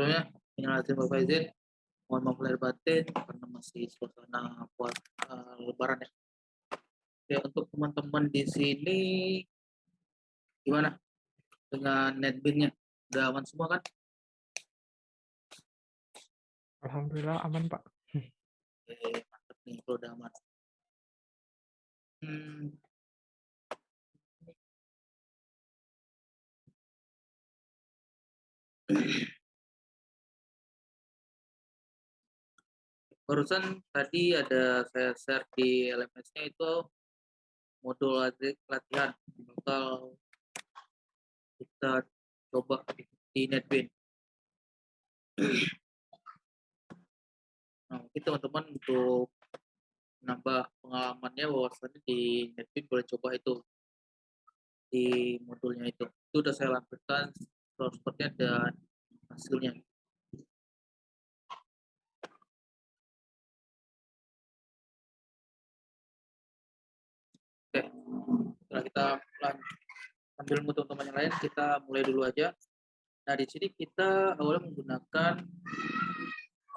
Sebelumnya minal aidin wal faizin, mohon maaf lahir batin karena masih suasana puas eee, lebaran ya. Oke, untuk teman-teman di sini gimana dengan NetBeans-nya? Udah aman semua kan? Alhamdulillah aman, Pak. Oke, mantap nih kalau udah aman. Mmm. Barusan tadi ada saya share di LMS-nya itu modul lati latihan bakal kita coba di NetBeans. Nah, mungkin teman-teman untuk menambah pengalamannya bahwasanya di NetBeans boleh coba itu. Di modulnya itu. Itu udah saya lampirkan screenshot-nya dan hasilnya. Setelah kita lan sambil nunggu teman-teman yang lain, kita mulai dulu aja. Nah, di sini kita awalnya menggunakan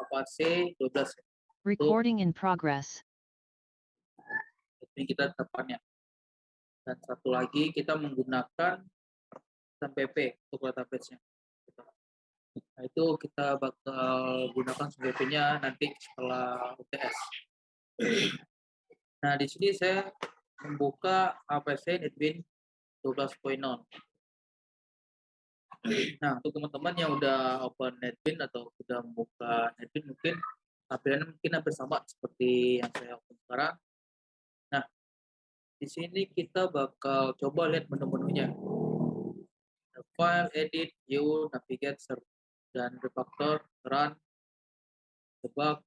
Avase 12 ya. Untuk Recording in progress. ini kita tetapkannya. Dan satu lagi kita menggunakan SMPP untuk database-nya. Nah, itu kita bakal gunakan SMPP-nya nanti setelah UTS. Nah, di sini saya membuka Avase NetBeans 12.0. Nah, untuk teman-teman yang udah open NetBeans atau sudah membuka NetBeans mungkin tampilannya mungkin hampir sama seperti yang saya open sekarang. Nah, di sini kita bakal coba lihat menu-menunya. File, edit, view, navigate, dan refactor, run, debug.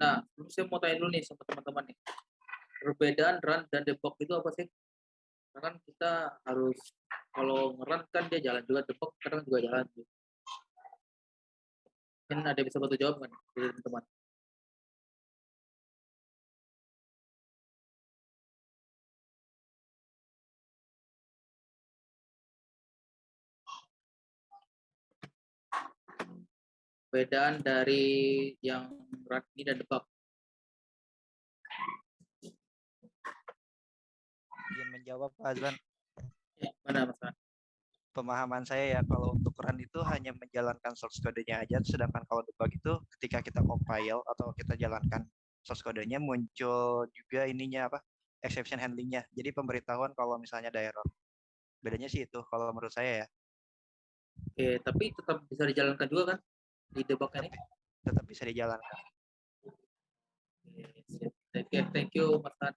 Nah, saya mau tanya dulu nih sama teman-teman nih. Perbedaan run dan debug itu apa sih? Karena kan kita harus kalau nge-run kan dia jalan juga, debug kadang juga jalan. Mungkin ada bisa bantu jawab dari teman-teman? Perbedaan dari yang run ini dan debug. Menjawab Pak Azlan. Ya, mana Ran? Pemahaman saya ya kalau untuk run itu hanya menjalankan source kodenya aja, sedangkan kalau debug itu ketika kita compile atau kita jalankan source kodenya muncul juga ininya apa exception handling-nya. Jadi pemberitahuan kalau misalnya ada error. Bedanya sih itu kalau menurut saya ya. Oke, tapi tetap bisa dijalankan juga kan di debug ini? Tetap bisa dijalankan. Oke. Thank you, thank you Mas.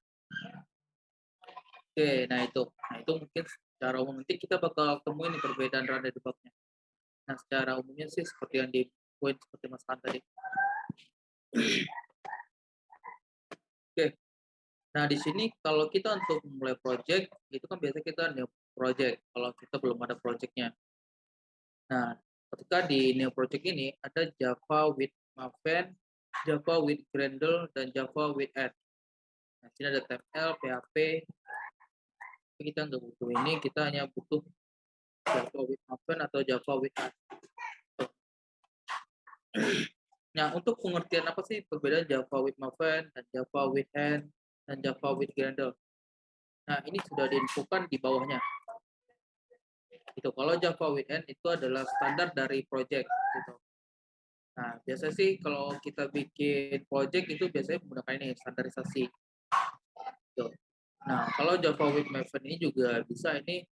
Oke, nah itu. Nah, itu mungkin secara umum nanti kita bakal temuin perbedaan run dan debug-nya. Nah, secara umumnya sih seperti yang di poin seperti Mas Ran tadi. Oke. Nah, di sini kalau kita untuk memulai project, itu kan biasanya kita new project kalau kita belum ada project-nya. Nah, ketika di new project ini ada Java with Maven, Java with Gradle, dan Java with Add. Nah, sini ada TML, PHP. Kita nggak butuh ini, kita hanya butuh Java with Maven atau Java with. Nah, untuk pengertian apa sih perbedaan Java with Maven dan Java with Add dan Java with Gradle? Nah, ini sudah diinfokan di bawahnya. Itu kalau Java with N itu adalah standar dari project gitu. Nah, biasa sih kalau kita bikin project itu biasanya menggunakan ini standarisasi. Gitu. Nah, kalau Java with Maven ini juga bisa ini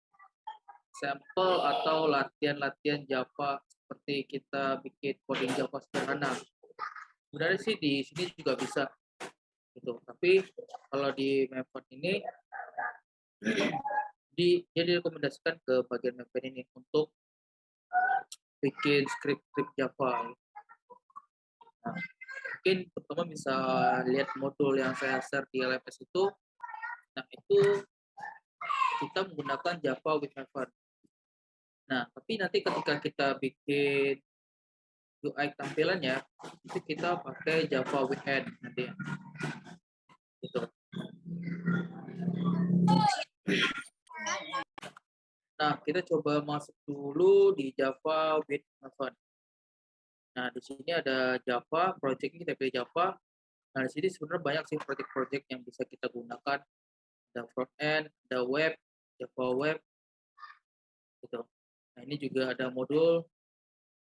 sampel atau latihan-latihan Java seperti kita bikin coding Java sederhana. Sebenarnya sih di sini juga bisa gitu. Tapi kalau di Maven ini di dia direkomendasikan ke bagian Maven ini untuk bikin script-script Java. Nah, mungkin pertama bisa lihat modul yang saya share di LMS itu. Nah, itu kita menggunakan Java with Maven. Nah, tapi nanti ketika kita bikin UI tampilannya, itu kita pakai Java N nanti. Gitu. Nah, kita coba masuk dulu di Java with Maven. Nah, di sini ada Java, project kita pilih Java. Nah, di sini sebenarnya banyak sih project-project yang bisa kita gunakan. Ada front end, ada web, Java web, gitu. Nah, ini juga ada modul.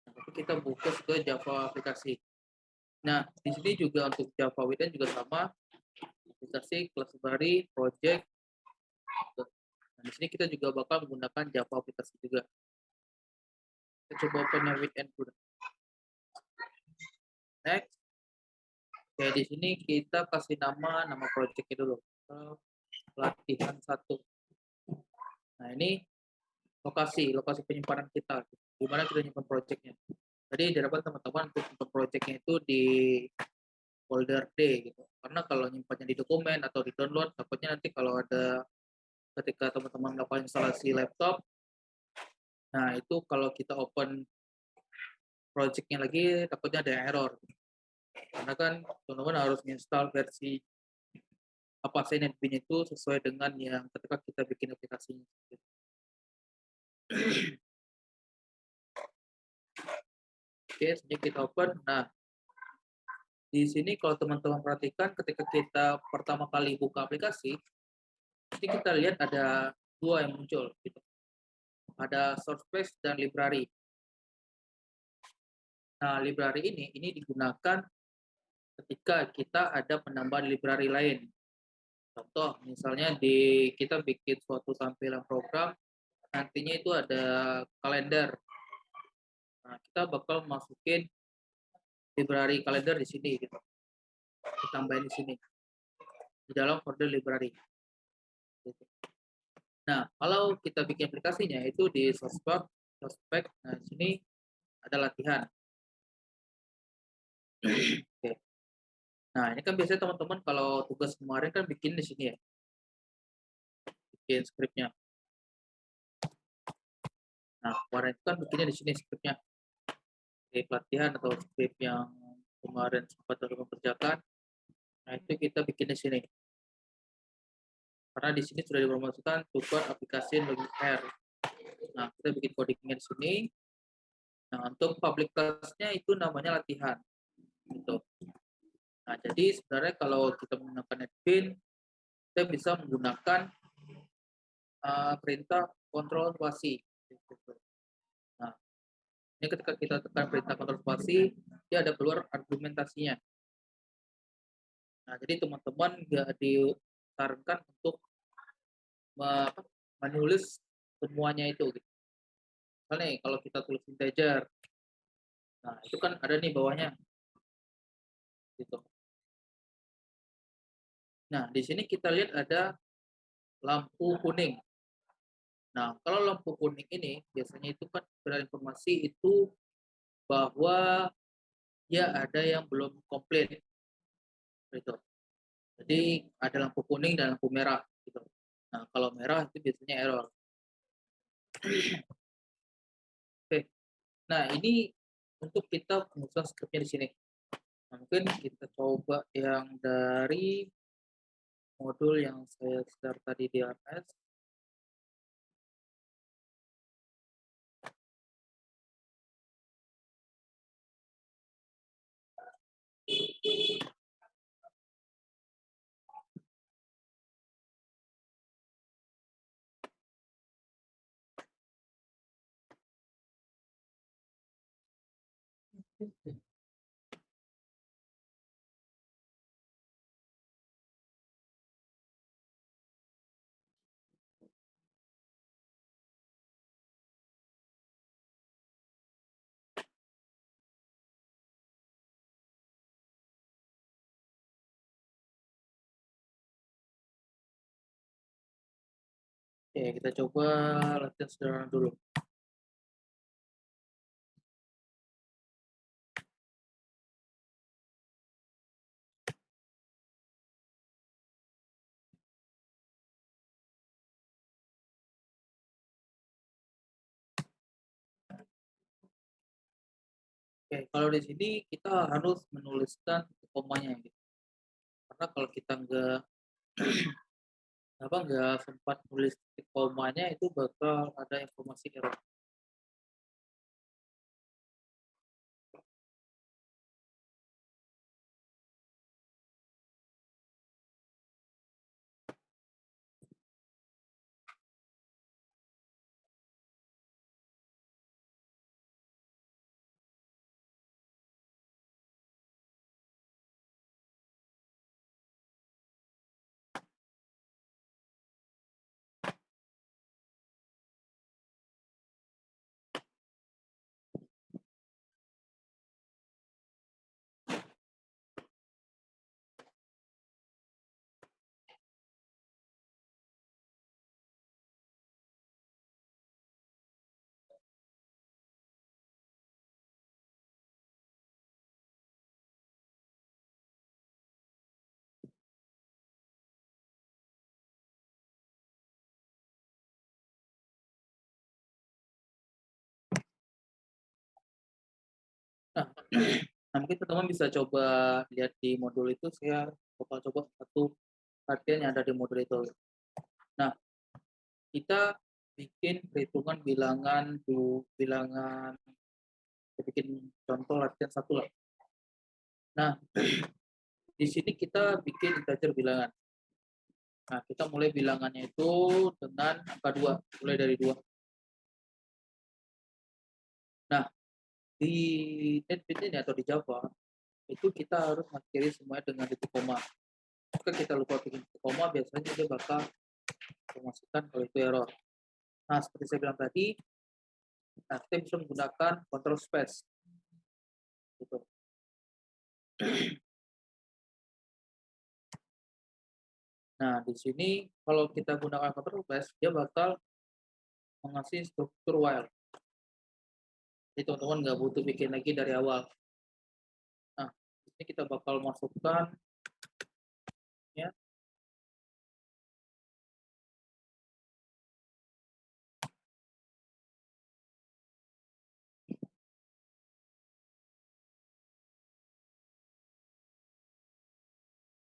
Nah, tapi kita fokus ke Java aplikasi. Nah, di sini juga untuk Java with juga sama. Aplikasi, kelas library, project, gitu. Nah, di sini kita juga bakal menggunakan Java aplikasi juga. Kita coba open yang weekend dulu. Next. Oke, di sini kita kasih nama nama project itu dulu. Latihan satu. Nah, ini lokasi, lokasi penyimpanan kita. Di mana kita nyimpan projectnya. Jadi diharapkan teman-teman untuk nyimpan projectnya itu di folder D gitu. Karena kalau nyimpannya di dokumen atau di download, takutnya nanti kalau ada ketika teman-teman melakukan instalasi laptop, nah itu kalau kita open projectnya lagi takutnya ada error. Karena kan teman-teman harus install versi apa sih NetBeans itu sesuai dengan yang ketika kita bikin aplikasinya. Oke, sejak kita open. Nah, di sini kalau teman-teman perhatikan ketika kita pertama kali buka aplikasi, nanti kita lihat ada dua yang muncul gitu. Ada source base dan library. Nah, library ini ini digunakan ketika kita ada penambahan library lain. Contoh, misalnya di kita bikin suatu tampilan program, nantinya itu ada kalender. Nah, kita bakal masukin library kalender di sini gitu. Ditambahin di sini. Di dalam folder library. Gitu. Nah, kalau kita bikin aplikasinya itu di sospek, sospek, nah di sini ada latihan. Nah, ini kan biasanya teman-teman kalau tugas kemarin kan bikin di sini ya. Bikin skripnya. Nah, kemarin kan bikinnya di sini skripnya. Skrip latihan atau skrip yang kemarin sempat teman kerjakan. Nah, itu kita bikin di sini karena di sini sudah dipromosikan tutor aplikasi login R. Nah, kita bikin codingnya di sini. Nah, untuk public class-nya itu namanya latihan. Gitu. Nah, jadi sebenarnya kalau kita menggunakan NetBeans, kita bisa menggunakan uh, perintah kontrol spasi. Nah, ini ketika kita tekan perintah kontrol spasi, dia ada keluar argumentasinya. Nah, jadi teman-teman nggak di disarankan untuk menulis semuanya itu. Gitu. Misalnya kalau kita tulis integer, nah itu kan ada nih bawahnya. Gitu. Nah, di sini kita lihat ada lampu kuning. Nah, kalau lampu kuning ini biasanya itu kan informasi itu bahwa ya ada yang belum komplit. Gitu. Jadi ada lampu kuning dan lampu merah gitu. Nah, kalau merah itu biasanya error. Oke. Nah, ini untuk kita pengusaha scriptnya di sini. Nah, mungkin kita coba yang dari modul yang saya share tadi di RS. Oke, kita coba latihan sederhana dulu. Oke, kalau di sini kita harus menuliskan komanya gitu. Karena kalau kita nggak apa nggak sempat nulis komanya itu bakal ada informasi error. Nah, mungkin teman-teman bisa coba lihat di modul itu, saya bakal coba satu latihan yang ada di modul itu. Nah, kita bikin perhitungan bilangan du, bilangan kita bikin contoh latihan satu lah. Nah, di sini kita bikin integer bilangan. Nah, kita mulai bilangannya itu dengan angka dua, mulai dari dua. Di NetBeans ini atau di Java itu kita harus mengakhiri semuanya dengan titik koma. Jika kita lupa bikin titik koma, biasanya dia bakal memasukkan kalau itu error. Nah, seperti saya bilang tadi, nah kita bisa menggunakan control space. Gitu. Nah, di sini kalau kita gunakan control space, dia bakal mengasih struktur while. Jadi teman-teman nggak butuh bikin lagi dari awal. Nah, ini kita bakal masukkan ya.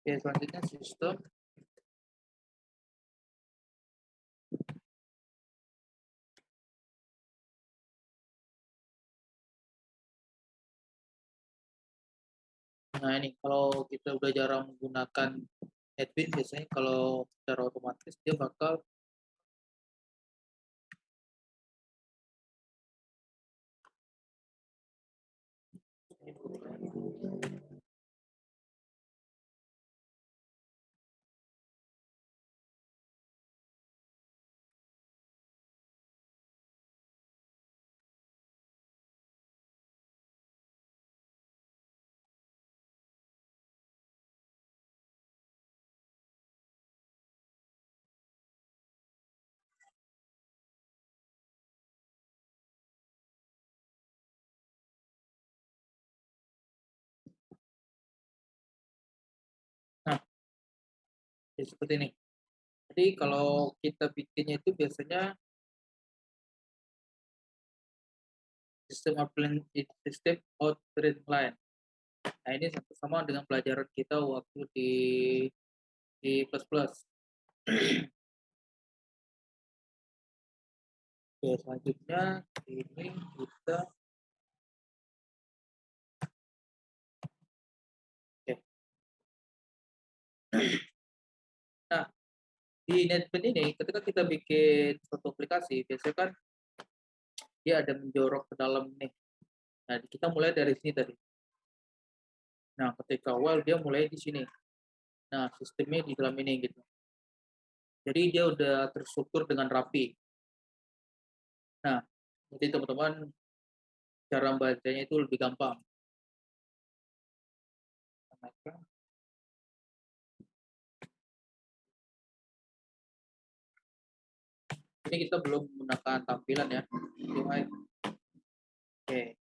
Oke, selanjutnya sistem Nah ini kalau kita udah jarang menggunakan admin biasanya kalau secara otomatis dia bakal ya seperti ini. Jadi kalau kita bikinnya itu biasanya sistem outline sistem outline line. Nah ini sama dengan pelajaran kita waktu di di plus plus. Oke, selanjutnya ini kita Oke. Di NetBeans ini ketika kita bikin suatu aplikasi, biasanya kan dia ada menjorok ke dalam nih. Nah, kita mulai dari sini tadi. Nah, ketika while dia mulai di sini. Nah, sistemnya di dalam ini gitu. Jadi dia udah terstruktur dengan rapi. Nah, jadi teman-teman cara membacanya itu lebih gampang. Ini kita belum menggunakan tampilan ya. Oke.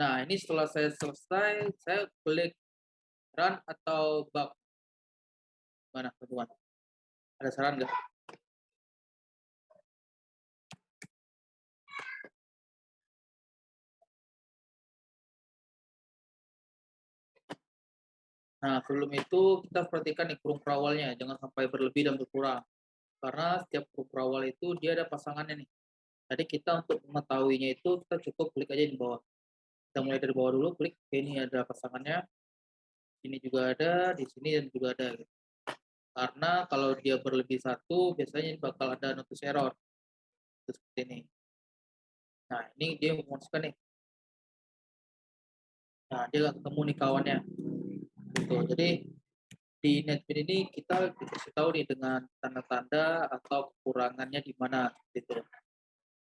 Nah, ini setelah saya selesai, saya klik run atau bug. Mana teman-teman? Ada saran nggak? Nah, sebelum itu kita perhatikan nih kurung perawalnya, jangan sampai berlebih dan berkurang. Karena setiap kurung perawal itu dia ada pasangannya nih. Jadi kita untuk mengetahuinya itu kita cukup klik aja di bawah. Kita mulai dari bawah dulu, klik ini ada pasangannya. Ini juga ada, di sini dan juga ada. Karena kalau dia berlebih satu, biasanya bakal ada notice error. Seperti ini. Nah, ini dia memutuskan nih. Nah, dia ketemu nih kawannya. Gitu. Jadi di NetBeans ini kita dikasih tahu nih dengan tanda-tanda atau kekurangannya di mana gitu.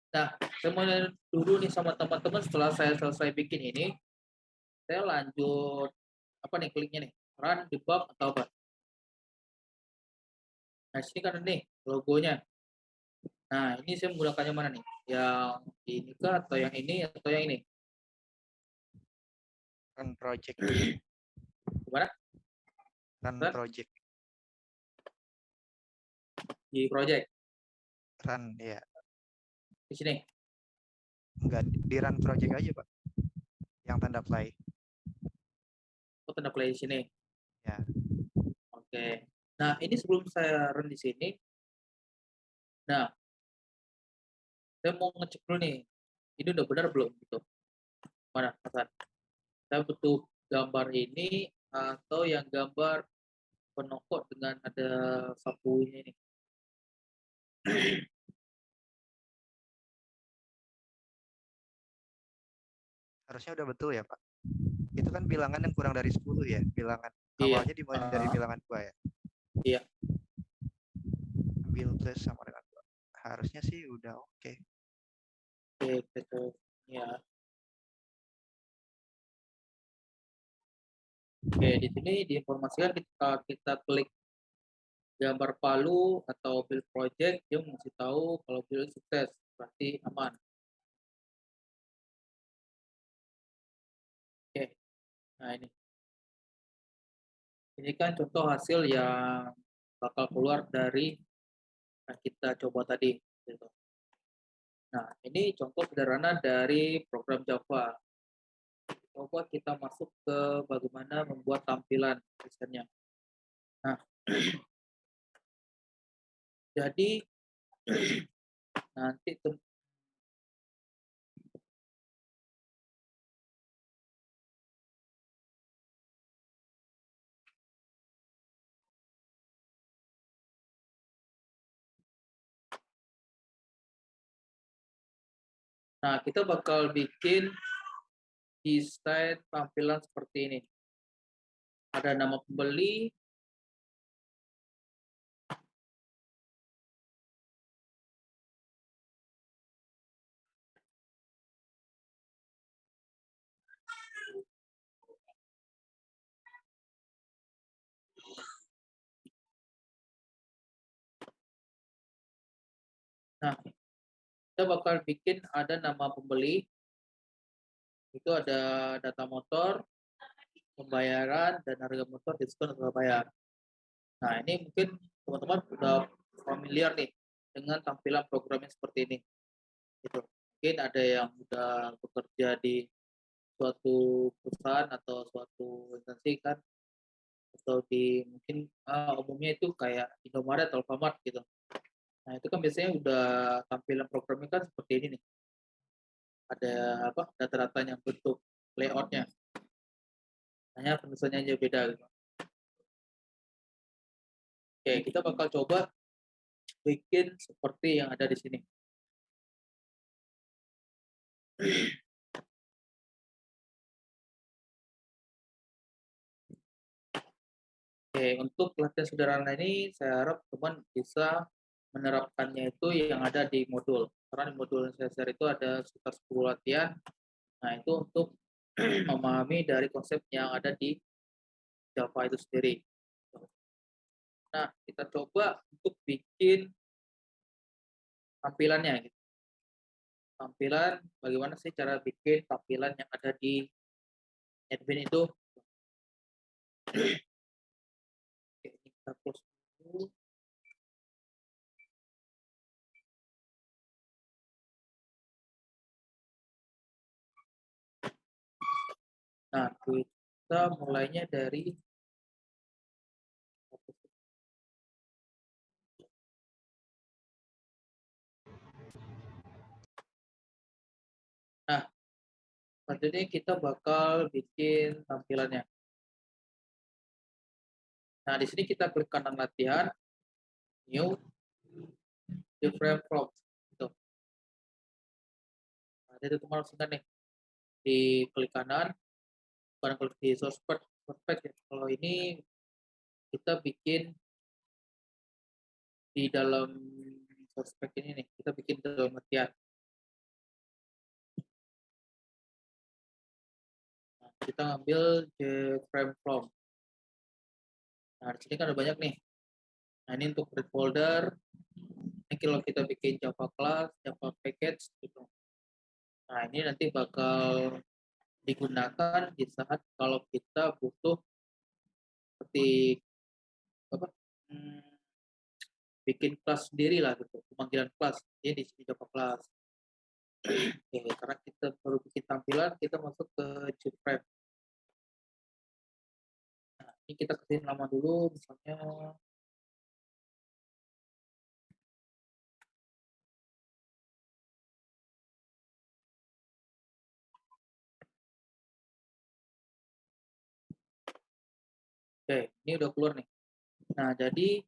Nah, saya mau dulu nih sama teman-teman setelah saya selesai bikin ini, saya lanjut apa nih kliknya nih, run, debug atau apa. Nah, sini kan nih logonya. Nah, ini saya menggunakannya mana nih? Yang ini kah atau yang ini atau yang ini? Run project. Gimana? Run project. Di project. Run ya. Di sini. Enggak di run project aja, Pak. Yang tanda play. Oh, tanda play di sini. Ya. Oke. Nah, ini sebelum saya run di sini. Nah, saya mau ngecek dulu nih. Ini udah benar belum gitu. Mana, Hasan? Saya butuh gambar ini atau yang gambar penokok dengan ada sapunya ini. Harusnya udah betul ya, Pak. Itu kan bilangan yang kurang dari 10 ya, bilangan Iya. awalnya dimulai dari Ah. bilangan 2 ya. Iya. Ambil plus sama dengan 2. Harusnya sih udah oke. Oke, gitu. Ya. Oke, di sini diinformasikan ketika kita klik gambar palu atau build project, dia mesti tahu kalau build sukses, berarti aman. Oke, nah ini. Ini kan contoh hasil yang bakal keluar dari yang kita coba tadi. Gitu. Nah, ini contoh sederhana dari program Java. Coba kita masuk ke bagaimana membuat tampilan desainnya. Nah, jadi nanti Nah, kita bakal bikin desain tampilan seperti ini. Ada nama pembeli, Nah, kita bakal bikin ada nama pembeli, itu ada data motor, pembayaran, dan harga motor, diskon atau bayar. Nah, ini mungkin teman-teman sudah familiar nih dengan tampilan programnya seperti ini. Gitu. Mungkin ada yang sudah bekerja di suatu perusahaan atau suatu instansi kan, atau di mungkin uh, umumnya itu kayak Indomaret atau Alfamart gitu. Nah, itu kan biasanya udah tampilan programnya kan seperti ini nih. Ada apa? Data-datanya bentuk layoutnya. Hanya penulisannya aja beda gitu. Oke, kita bakal coba bikin seperti yang ada di sini. Oke, untuk latihan sederhana ini saya harap teman bisa menerapkannya itu yang ada di modul. Karena di modul share itu ada sekitar 10 latihan. Nah, itu untuk memahami dari konsep yang ada di Java itu sendiri. Nah, kita coba untuk bikin tampilannya. Gitu. Tampilan, bagaimana sih cara bikin tampilan yang ada di admin itu. Oke, kita close Nah, nah, kita nah. mulainya dari Nah, selanjutnya kita bakal bikin tampilannya. Nah, di sini kita klik kanan latihan, new, different from itu. Nah, itu teman-teman nih. Di klik kanan, bukan klik di source perfect ya. Kalau ini kita bikin di dalam source ini nih, kita bikin dalam latihan. Nah, kita ambil frame from. Nah, di sini kan ada banyak nih. Nah, ini untuk create folder. Ini kalau kita bikin Java class, Java package gitu. Nah, ini nanti bakal digunakan di saat kalau kita butuh seperti apa? Hmm, bikin kelas sendiri lah gitu, pemanggilan kelas. Ini di sini Java class. Oke, karena kita baru bikin tampilan, kita masuk ke JFrame ini kita kasih nama dulu misalnya Oke, ini udah keluar nih. Nah, jadi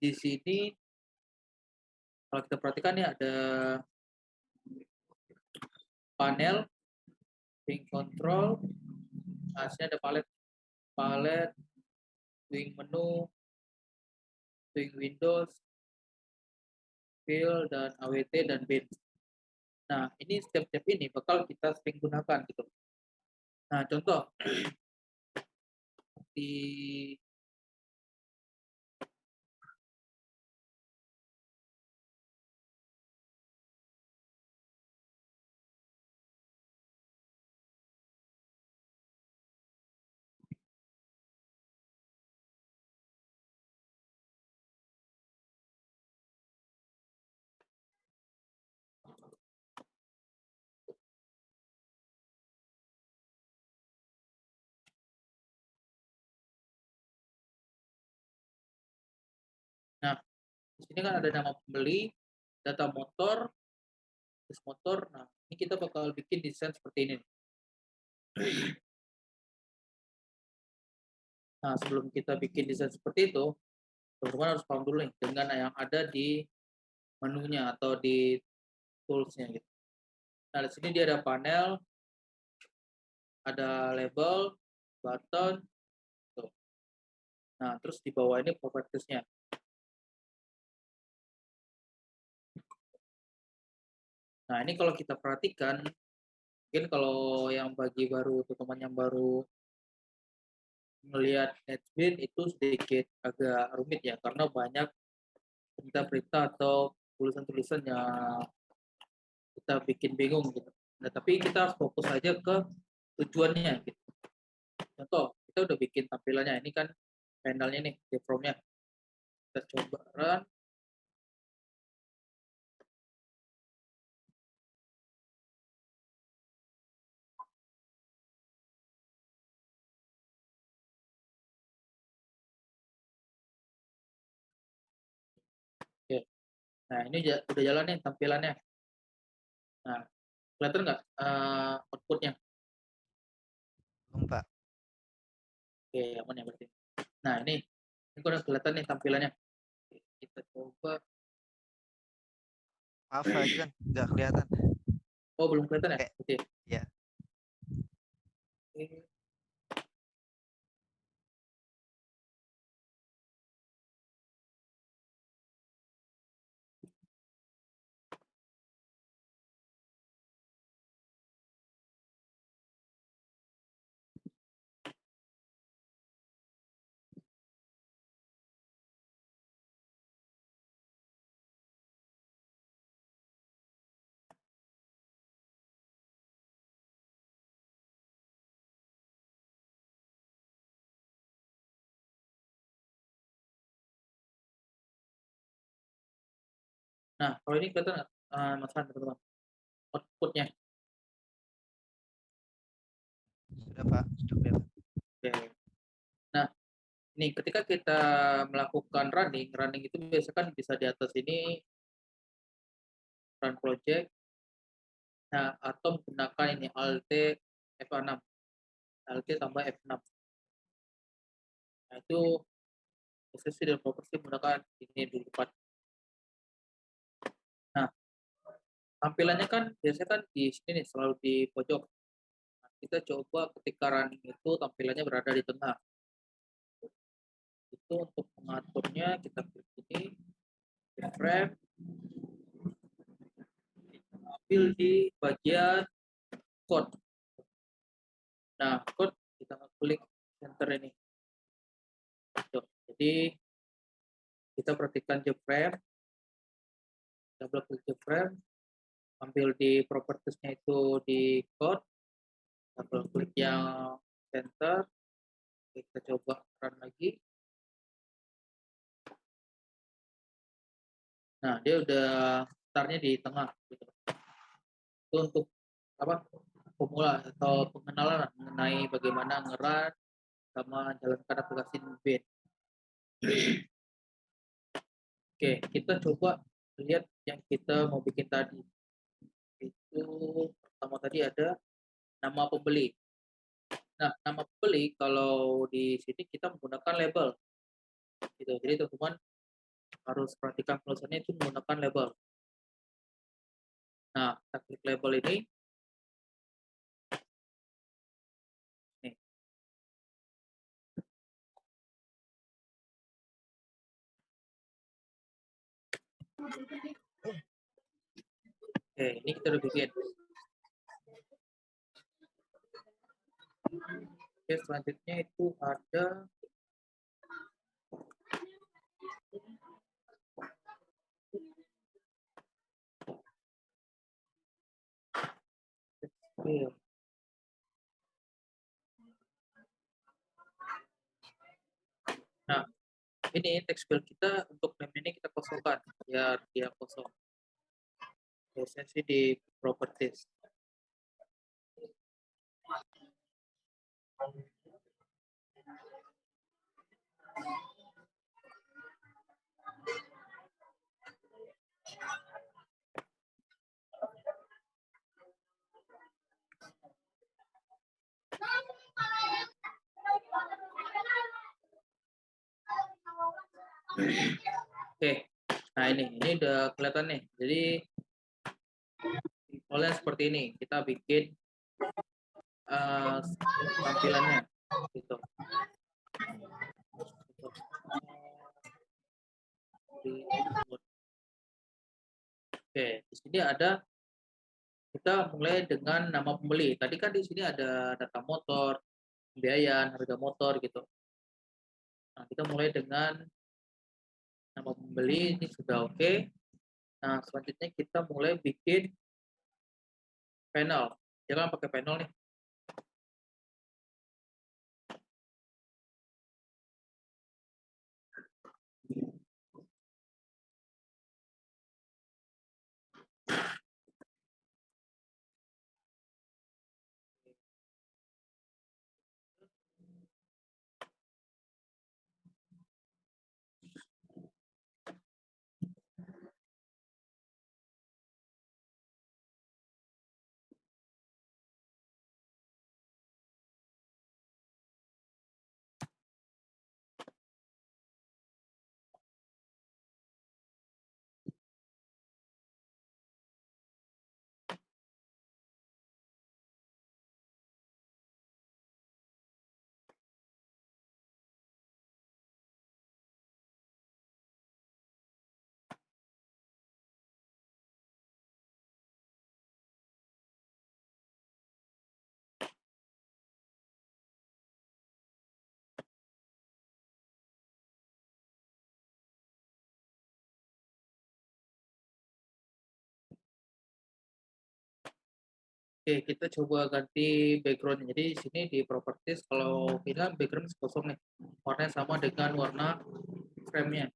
di sini kalau kita perhatikan ya ada panel, ping control, nah, ada palet palette, swing menu, swing windows, fill, dan AWT, dan bin. Nah, ini step-step ini bakal kita sering gunakan gitu. Nah, contoh di di sini kan ada nama pembeli, data motor, list motor. Nah, ini kita bakal bikin desain seperti ini. Nah, sebelum kita bikin desain seperti itu, teman-teman harus paham dulu nih dengan yang ada di menunya atau di toolsnya gitu. Nah, di sini dia ada panel, ada label, button, tuh. Nah, terus di bawah ini propertiesnya. Nah, ini kalau kita perhatikan, mungkin kalau yang bagi baru, teman-teman yang baru melihat NetBeans itu sedikit agak rumit ya, karena banyak berita-berita atau tulisan-tulisan yang kita bikin bingung gitu. Nah, tapi kita fokus aja ke tujuannya gitu. Contoh, kita udah bikin tampilannya, ini kan panelnya nih, from-nya. Kita coba run, Nah, ini udah jalan nih tampilannya. Nah, kelihatan nggak uh, outputnya? Belum, Pak. Oke, aman ya berarti. Nah, ini, ini udah kelihatan nih tampilannya. Kita coba. Maaf, Pak kan nggak kelihatan. Oh, belum kelihatan ya? Oke. Iya. Oke. Nah, kalau ini kelihatan nggak, uh, Mas Han, teman-teman? Outputnya. Sudah, Pak. Sudah kelihatan. Oke. Nah, ini ketika kita melakukan running, running itu biasanya kan bisa di atas ini run project nah atau menggunakan ini alt F6 alt tambah F6 nah itu posisi dan properti menggunakan ini di depan tampilannya kan biasanya kan di sini nih selalu di pojok. Nah, kita coba ketika running itu tampilannya berada di tengah. Itu untuk mengaturnya kita klik ini frame ambil di bagian code nah code kita klik enter ini. Jadi kita perhatikan frame double klik frame ambil di propertiesnya itu di code double klik yang center kita coba run lagi Nah, dia udah startnya di tengah gitu. Itu untuk apa? Pemula atau pengenalan mengenai bagaimana ngeran sama jalankan aplikasi Nubin. Oke, kita coba lihat yang kita mau bikin tadi. Itu pertama tadi ada nama pembeli. Nah, nama pembeli kalau di sini kita menggunakan label. Gitu. Jadi teman-teman harus perhatikan tulisannya itu menggunakan label. Nah, kita klik label ini. Oke, ini kita udah bikin. Oke, selanjutnya itu ada Iya. Nah, ini teks file kita untuk name ini kita kosongkan biar dia kosong. Biasanya sih di properties. Oke, nah ini ini udah kelihatan nih. Jadi oleh seperti ini kita bikin uh, tampilannya gitu. Oke, di sini ada kita mulai dengan nama pembeli. Tadi kan di sini ada data motor, pembiayaan, harga motor gitu. Nah, kita mulai dengan nama pembeli ini sudah oke. Okay. Nah, selanjutnya kita mulai bikin panel. Jangan pakai panel nih. Oke, kita coba ganti background. Jadi di sini di properties kalau kita background kosong nih. Warnanya sama dengan warna frame-nya.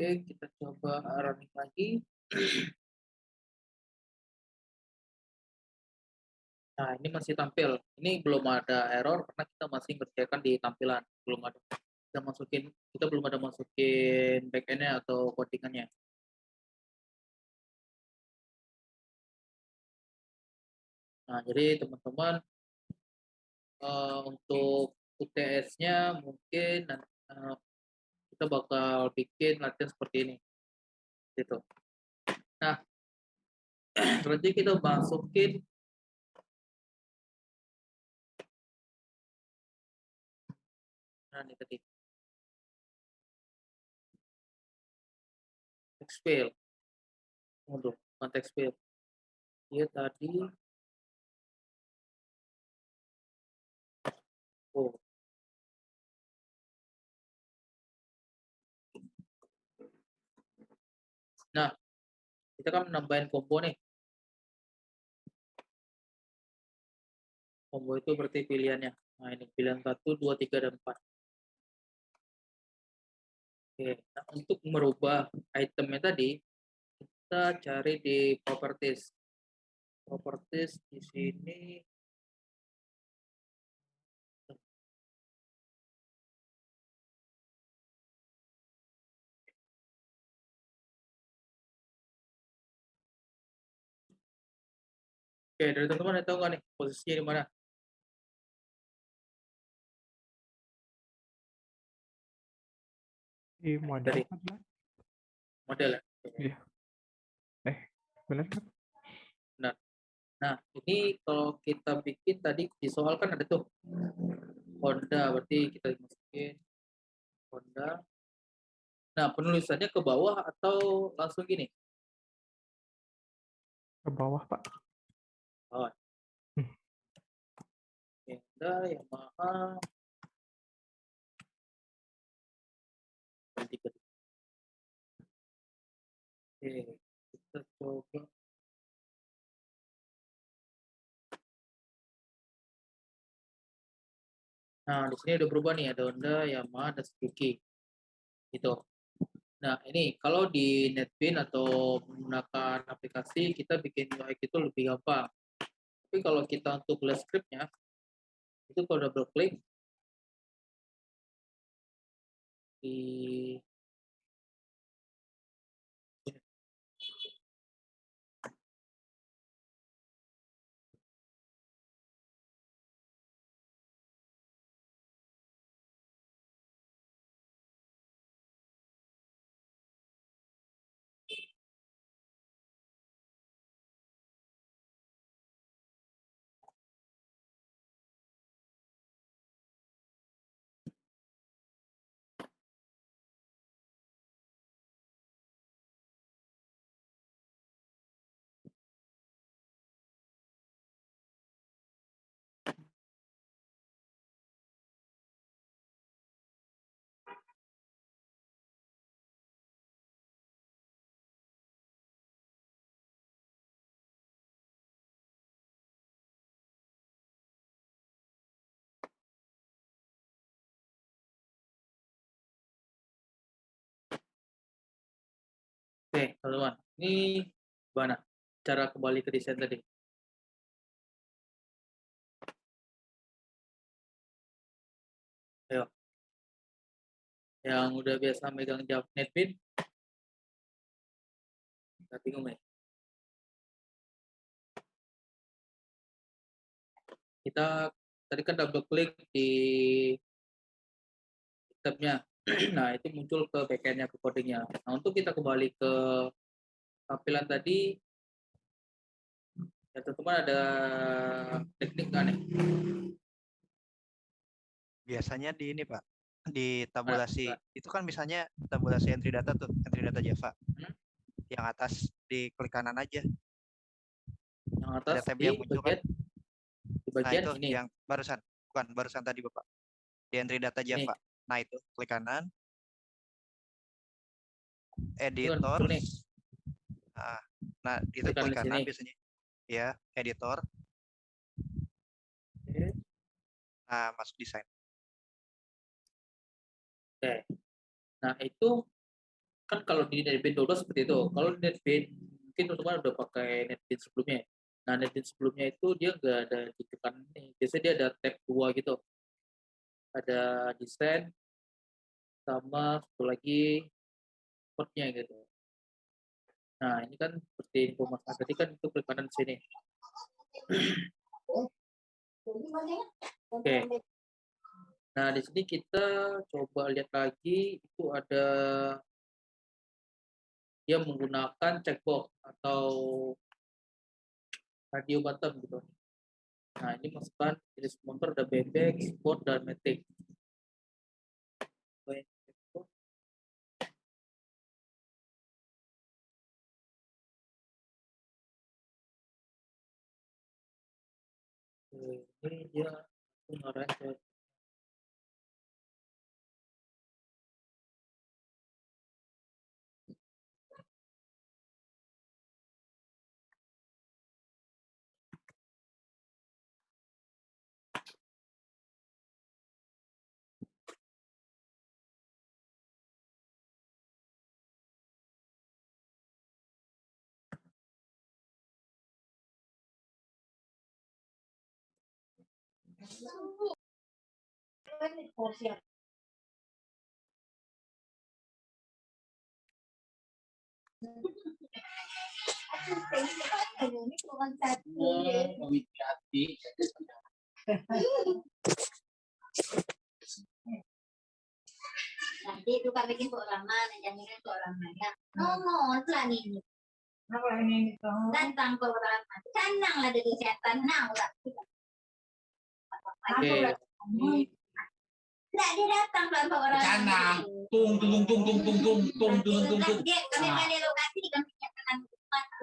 Oke, kita coba running lagi. Nah, ini masih tampil. Ini belum ada error karena kita masih ngerjakan di tampilan. Belum ada. Kita masukin, kita belum ada masukin backend-nya atau codingannya. Nah, jadi teman-teman uh, untuk UTS-nya mungkin uh, kita bakal bikin latihan seperti ini. Gitu. Nah, berarti kita masukin Nah, ini tadi. Text field. Untuk konteks field. Dia tadi Oh. Nah, kita kan menambahin combo nih. Combo itu berarti pilihannya. Nah, ini pilihan 1, 2, 3, dan 4. Oke, nah untuk merubah itemnya tadi, kita cari di properties. Properties di sini Oke, dari teman-teman ada tahu nggak nih posisinya di mana? Di model Dari model ya? Iya. Eh, benar kan? Benar. Nah, ini kalau kita bikin tadi di soal kan ada tuh Honda, berarti kita masukin Honda. Nah, penulisannya ke bawah atau langsung gini? Ke bawah, Pak. Oh. Honda, Yamaha. Oke, kita coba. Nah, di sini udah berubah nih, ada Honda, Yamaha, dan Suzuki. Gitu. Nah, ini kalau di NetBeans atau menggunakan aplikasi, kita bikin UI itu lebih gampang. Tapi kalau kita untuk lihat scriptnya, itu kalau double klik di Oke, teman-teman. Ini gimana cara kembali ke desain tadi? Ayo. Yang udah biasa megang Java NetBeans? Nggak bingung ya? Kita tadi kan double klik di tabnya nah, itu muncul ke backend-nya, ke coding-nya. Nah, untuk kita kembali ke tampilan tadi, ya teman-teman ada teknik nggak nih? Biasanya di ini Pak, di tabulasi. Nah, Itu kan misalnya tabulasi entry data tuh, entry data Java. Hmm. Yang atas di klik kanan aja. yang atas tab di yang muncul kan? bagian di Nah bagian itu ini. yang barusan, bukan barusan tadi Bapak. Di entry data Ini. Nah itu klik kanan. Kan Editor. Nah, nah itu Klik kanan klik di kanan sini. biasanya. Ya, editor. Nah, masuk desain. Oke. Nah, itu kan kalau di NetBeans 12 seperti itu. Kalau di NetBeans mungkin teman-teman udah pakai NetBeans sebelumnya. Nah, NetBeans sebelumnya itu dia nggak ada di kanan nih. Biasanya dia ada tab dua gitu. Ada desain sama satu lagi code-nya gitu. Nah, ini kan seperti informasi tadi kan itu klik kanan sini. Oke. Nah, di sini kita coba lihat lagi itu ada dia menggunakan checkbox atau radio button gitu. Nah, ini masukkan jenis motor ada bebek, sport, dan. Oke, ini dia aku ngarahin ke Nanti itu kami bikin kok lama, nanti kok lama ya. Nih. Apa ini itu? Datang kok lama. Lah dari setan nang lah. Oke, Tidak dia datang kelompok orang. Canang. Tung tung tung tung tung tung tung tung tung tung. Dia kami Ah. balik lokasi kami nyatakan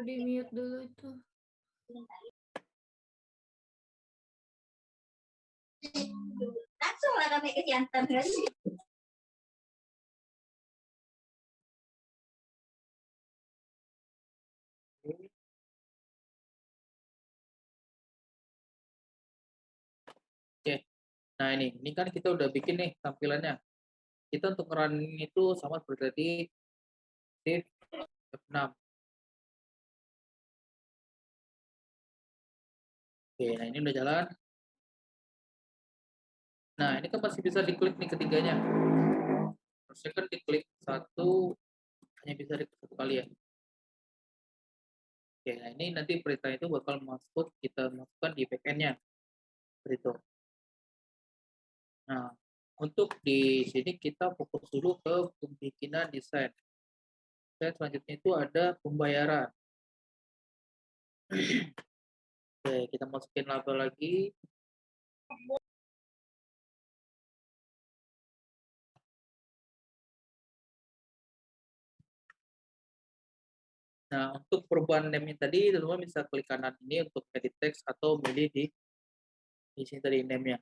di mute dulu itu langsung lah kami ke jantan Nah ini, ini kan kita udah bikin nih tampilannya. Kita untuk running itu sama seperti tadi, shift F6. Oke, nah ini udah jalan. Nah ini kan masih bisa diklik nih ketiganya. Harusnya kan diklik satu, hanya bisa diklik satu kali ya. Oke, nah ini nanti perintah itu bakal masuk, kita masukkan di backend-nya. Seperti itu. Nah, untuk di sini kita fokus dulu ke pembikinan desain. Dan selanjutnya itu ada pembayaran. Oke, kita masukin label lagi. Nah, untuk perubahan name tadi, teman-teman bisa klik kanan ini untuk edit text atau milih di di sini tadi name-nya.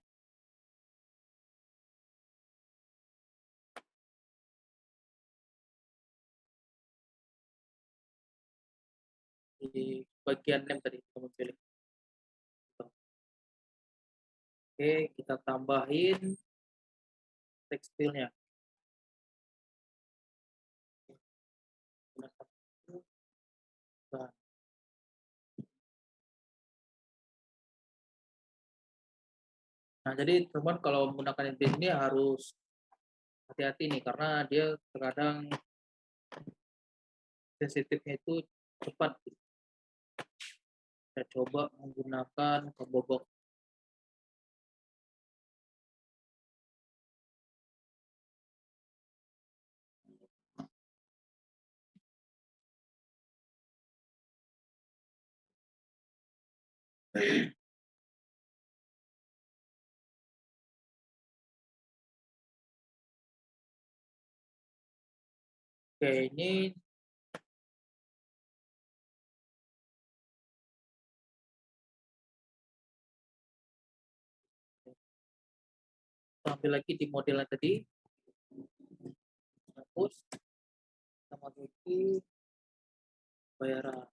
Bagian name tadi kamu pilih. Oke, kita tambahin tekstilnya. Nah. Jadi teman kalau menggunakan NPS ini harus hati-hati nih karena dia terkadang sensitifnya itu cepat kita coba menggunakan kebobok. Oke, ini ambil lagi di model yang tadi. Hapus. Kita masuki bayaran.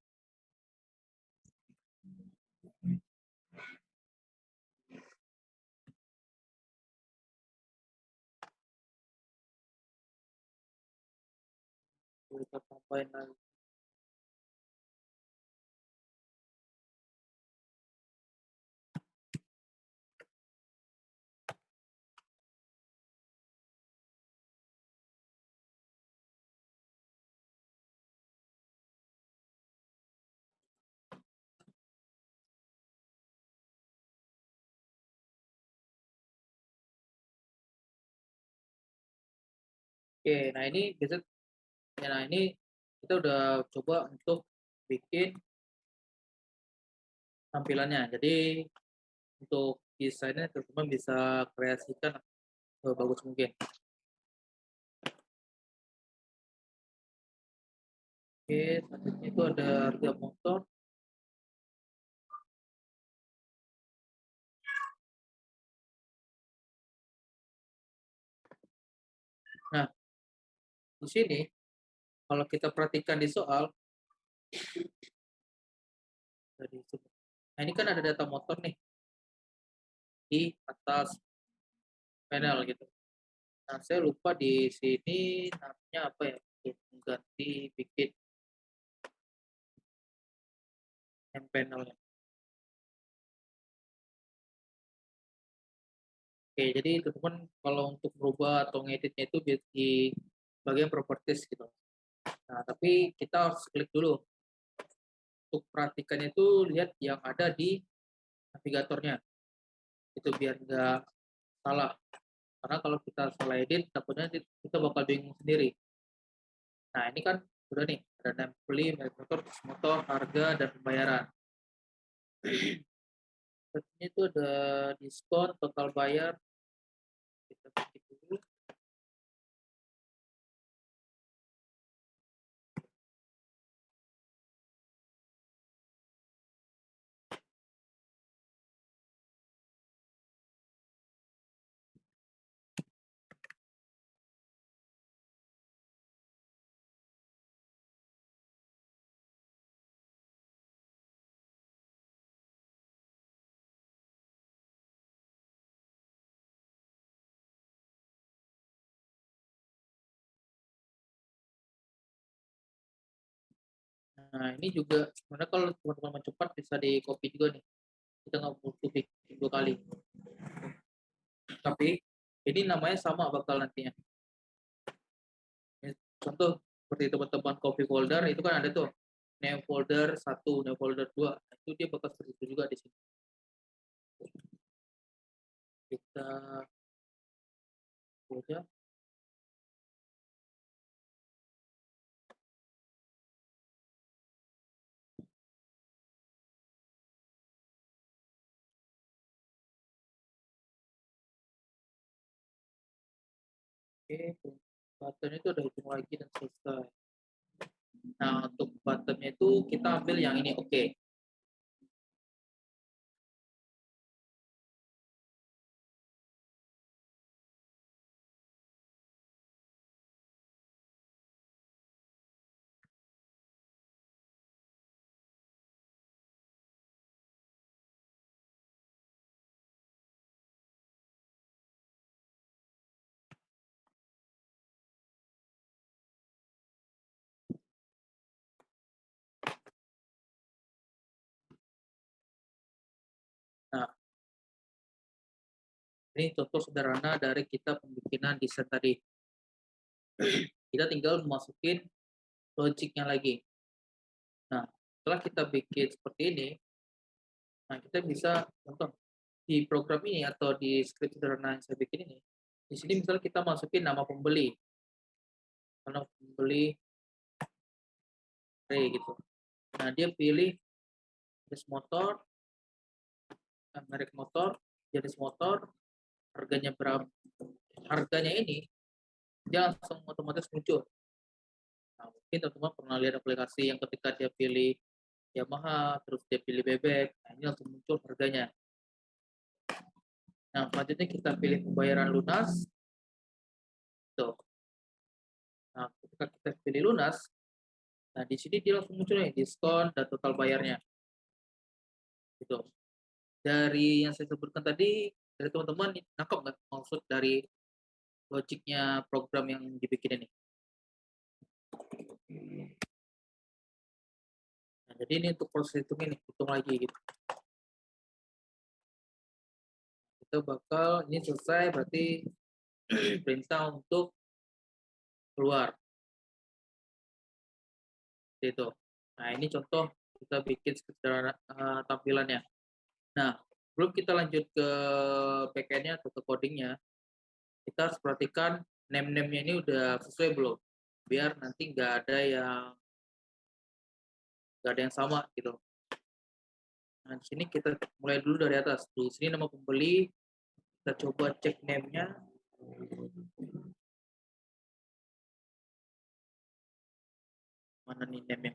Kita tambahin lagi. Oke, nah ini biasa ya, nah ini kita udah coba untuk bikin tampilannya. Jadi untuk desainnya teman-teman bisa kreasikan sebagus mungkin. Oke, selanjutnya itu ada harga motor. Di sini kalau kita perhatikan di soal. Nah, ini kan ada data motor nih di atas panel gitu. Nah, saya lupa di sini namanya apa ya? Mengganti bikin yang panelnya. Oke, jadi teman-teman kalau untuk merubah atau ngeditnya itu di bagian properties gitu. Nah, tapi kita harus klik dulu. Untuk perhatikannya itu lihat yang ada di navigatornya. Itu biar nggak salah. Karena kalau kita salah edit, takutnya kita bakal bingung sendiri. Nah, ini kan udah nih, ada name beli, motor, motor, harga, dan pembayaran. Selanjutnya itu ada diskon, total bayar. Nah, ini juga sebenarnya kalau teman-teman cepat bisa di copy juga nih. Kita nggak butuh bikin dua kali. Tapi ini namanya sama bakal nantinya. Contoh seperti teman-teman copy folder itu kan ada tuh name folder 1, name folder 2. Nah, itu dia bakal seperti itu juga di sini. Kita aja. Oke, button itu ada hitung lagi dan selesai. Nah, untuk buttonnya itu kita ambil yang ini, oke. Ini contoh sederhana dari kita pembikinan desain tadi. Kita tinggal masukin logiknya lagi. Nah, setelah kita bikin seperti ini, nah kita bisa contoh di program ini atau di script sederhana yang saya bikin ini, di sini misalnya kita masukin nama pembeli, nama pembeli Ray gitu. Nah, dia pilih jenis motor, eh, merek motor, jenis motor, harganya berapa, harganya ini dia langsung otomatis muncul. Nah, mungkin teman-teman pernah lihat aplikasi yang ketika dia pilih Yamaha, terus dia pilih bebek, nah ini langsung muncul harganya. Nah, selanjutnya kita pilih pembayaran lunas. Tuh. Nah, ketika kita pilih lunas, nah di sini dia langsung muncul nih diskon dan total bayarnya. Gitu. Dari yang saya sebutkan tadi, dari teman-teman nangkep nggak maksud dari logiknya program yang dibikin ini? Nah, jadi ini untuk proses hitung ini, hitung lagi gitu. Kita bakal ini selesai berarti perintah untuk keluar. Itu. Nah, ini contoh kita bikin sederhana uh, tampilannya. Nah, sebelum kita lanjut ke backend-nya atau ke coding-nya, kita harus perhatikan name-name-nya ini udah sesuai belum? Biar nanti nggak ada yang nggak ada yang sama gitu. Nah, di sini kita mulai dulu dari atas. Di sini nama pembeli, kita coba cek name-nya. Mana nih name-nya?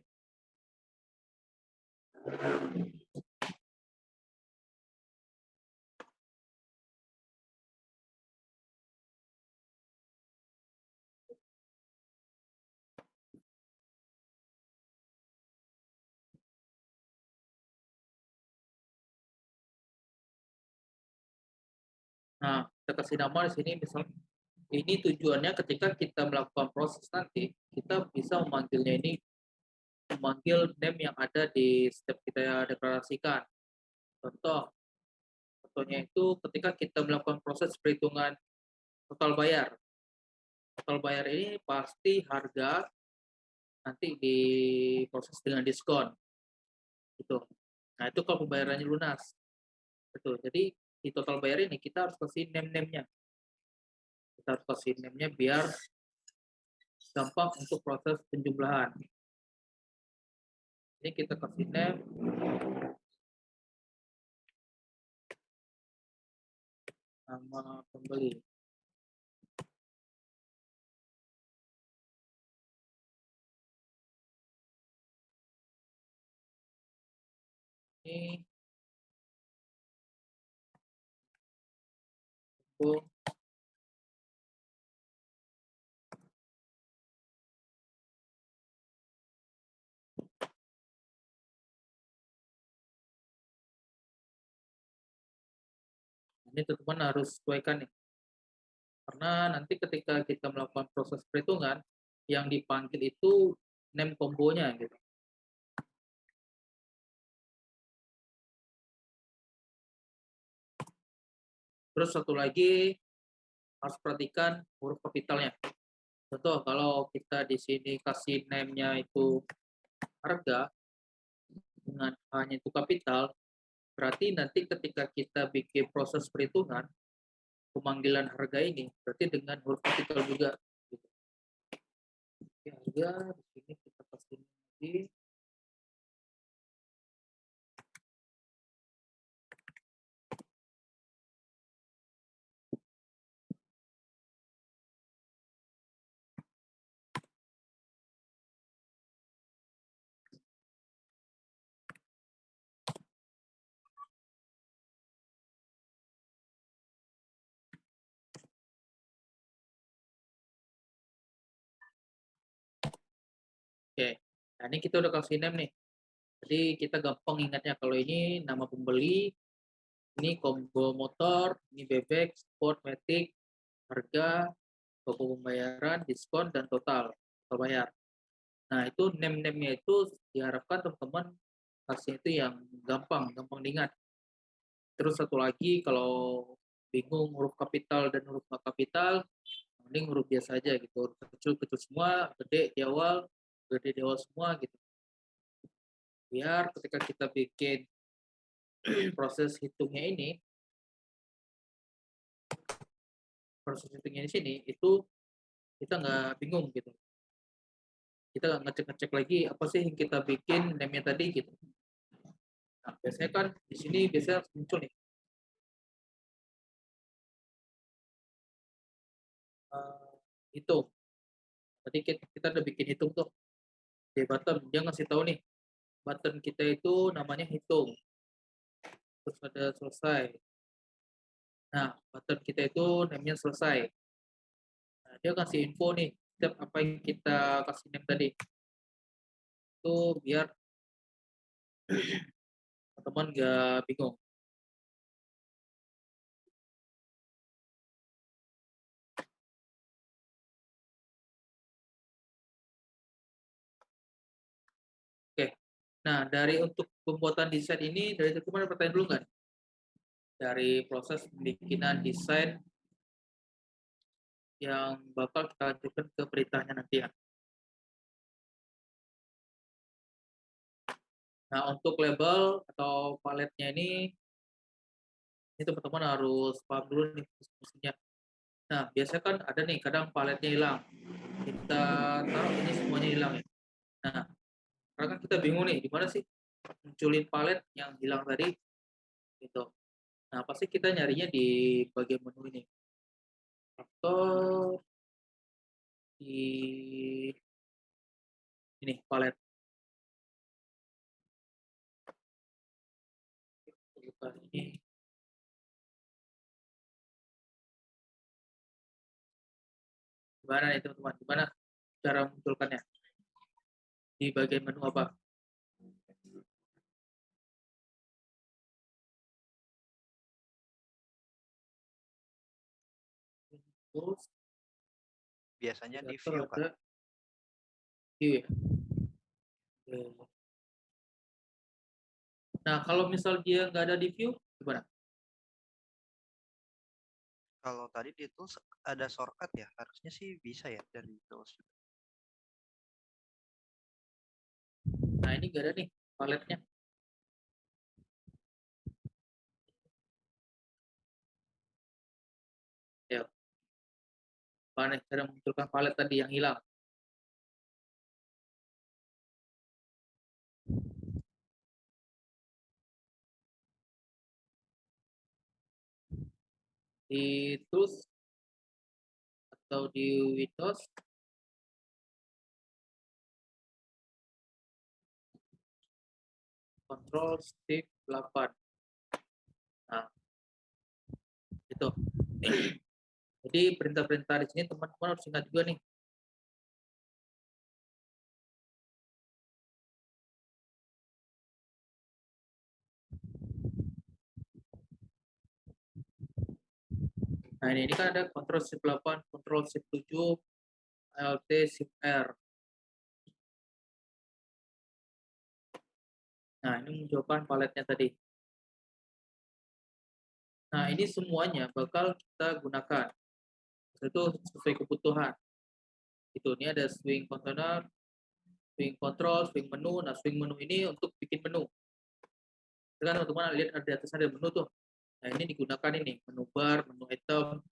Nah, kita kasih nama di sini misal ini tujuannya ketika kita melakukan proses nanti, kita bisa memanggilnya ini memanggil name yang ada di step kita deklarasikan. Contoh, contohnya itu ketika kita melakukan proses perhitungan total bayar. Total bayar ini pasti harga nanti diproses dengan diskon. Gitu. Nah, itu kalau pembayarannya lunas. Betul. Jadi di total bayar ini kita harus kasih name-name-nya. Kita harus kasih name-nya biar gampang untuk proses penjumlahan. Ini kita kasih name. Nama pembeli. Ini Oh. Ini teman-teman harus sesuaikan nih. Karena nanti ketika kita melakukan proses perhitungan, yang dipanggil itu name kombonya gitu. Terus satu lagi harus perhatikan huruf kapitalnya. Contoh kalau kita di sini kasih name-nya itu harga dengan hanya itu kapital, berarti nanti ketika kita bikin proses perhitungan pemanggilan harga ini berarti dengan huruf kapital juga. Gitu. Oke, harga di sini kita kasih lagi nah ini kita udah kasih name nih. Jadi kita gampang ingatnya kalau ini nama pembeli, ini combo motor, ini bebek, sport, matic, harga, toko pembayaran, diskon, dan total, total. Nah itu name-name-nya itu diharapkan teman-teman kasih itu yang gampang, gampang diingat. Terus satu lagi kalau bingung huruf kapital dan huruf nggak kapital, mending huruf biasa aja gitu. Huruf kecil-kecil semua, gede di awal, di awal semua gitu. Biar ketika kita bikin proses hitungnya ini, proses hitungnya di sini itu kita nggak bingung gitu. Kita nggak ngecek-ngecek lagi apa sih yang kita bikin name-nya tadi gitu. Nah, biasanya kan di sini biasanya muncul nih. Uh, hitung tadi kita, kita udah bikin hitung tuh di button. Dia ngasih tahu nih button kita itu namanya hitung. Terus ada selesai. Nah button kita itu namanya selesai. Nah, dia kasih info nih setiap apa yang kita kasih name tadi. Itu biar teman-teman gak bingung Nah, dari untuk pembuatan desain ini, dari teman ada pertanyaan dulu nggak? Dari proses pembikinan desain yang bakal kita ajukan ke perintahnya nanti ya. Nah, untuk label atau paletnya ini, ini teman-teman harus paham dulu nih fungsinya. Nah, biasanya kan ada nih, kadang paletnya hilang. Kita taruh ini semuanya hilang ya. Nah, karena kan kita bingung nih gimana sih munculin palet yang hilang tadi gitu. Nah pasti kita nyarinya di bagian menu ini? Atau di ini palet. Buka ini. Gimana nih teman-teman? Gimana cara munculkannya di bagian menu apa? Biasanya di view, Pak. view ya. Nah, kalau misal dia nggak ada di view, gimana? Kalau tadi di tools ada shortcut ya, harusnya sih bisa ya dari tools. Nah, ini nggak ada nih paletnya. Ya. Mana cara munculkan palet tadi yang hilang? Di tools atau di Windows Control Shift 8. Nah, itu. Jadi perintah-perintah di sini teman-teman harus ingat juga nih. Nah, ini, ini kan ada Control Shift 8, Control Shift 7, Alt Shift R. Nah, ini menunjukkan paletnya tadi. Nah, ini semuanya bakal kita gunakan. Itu sesuai kebutuhan. Itu ini ada swing container, swing control, swing menu. Nah, swing menu ini untuk bikin menu. Sekarang teman-teman lihat ada di atas ada menu tuh. Nah, ini digunakan ini, menu bar, menu item.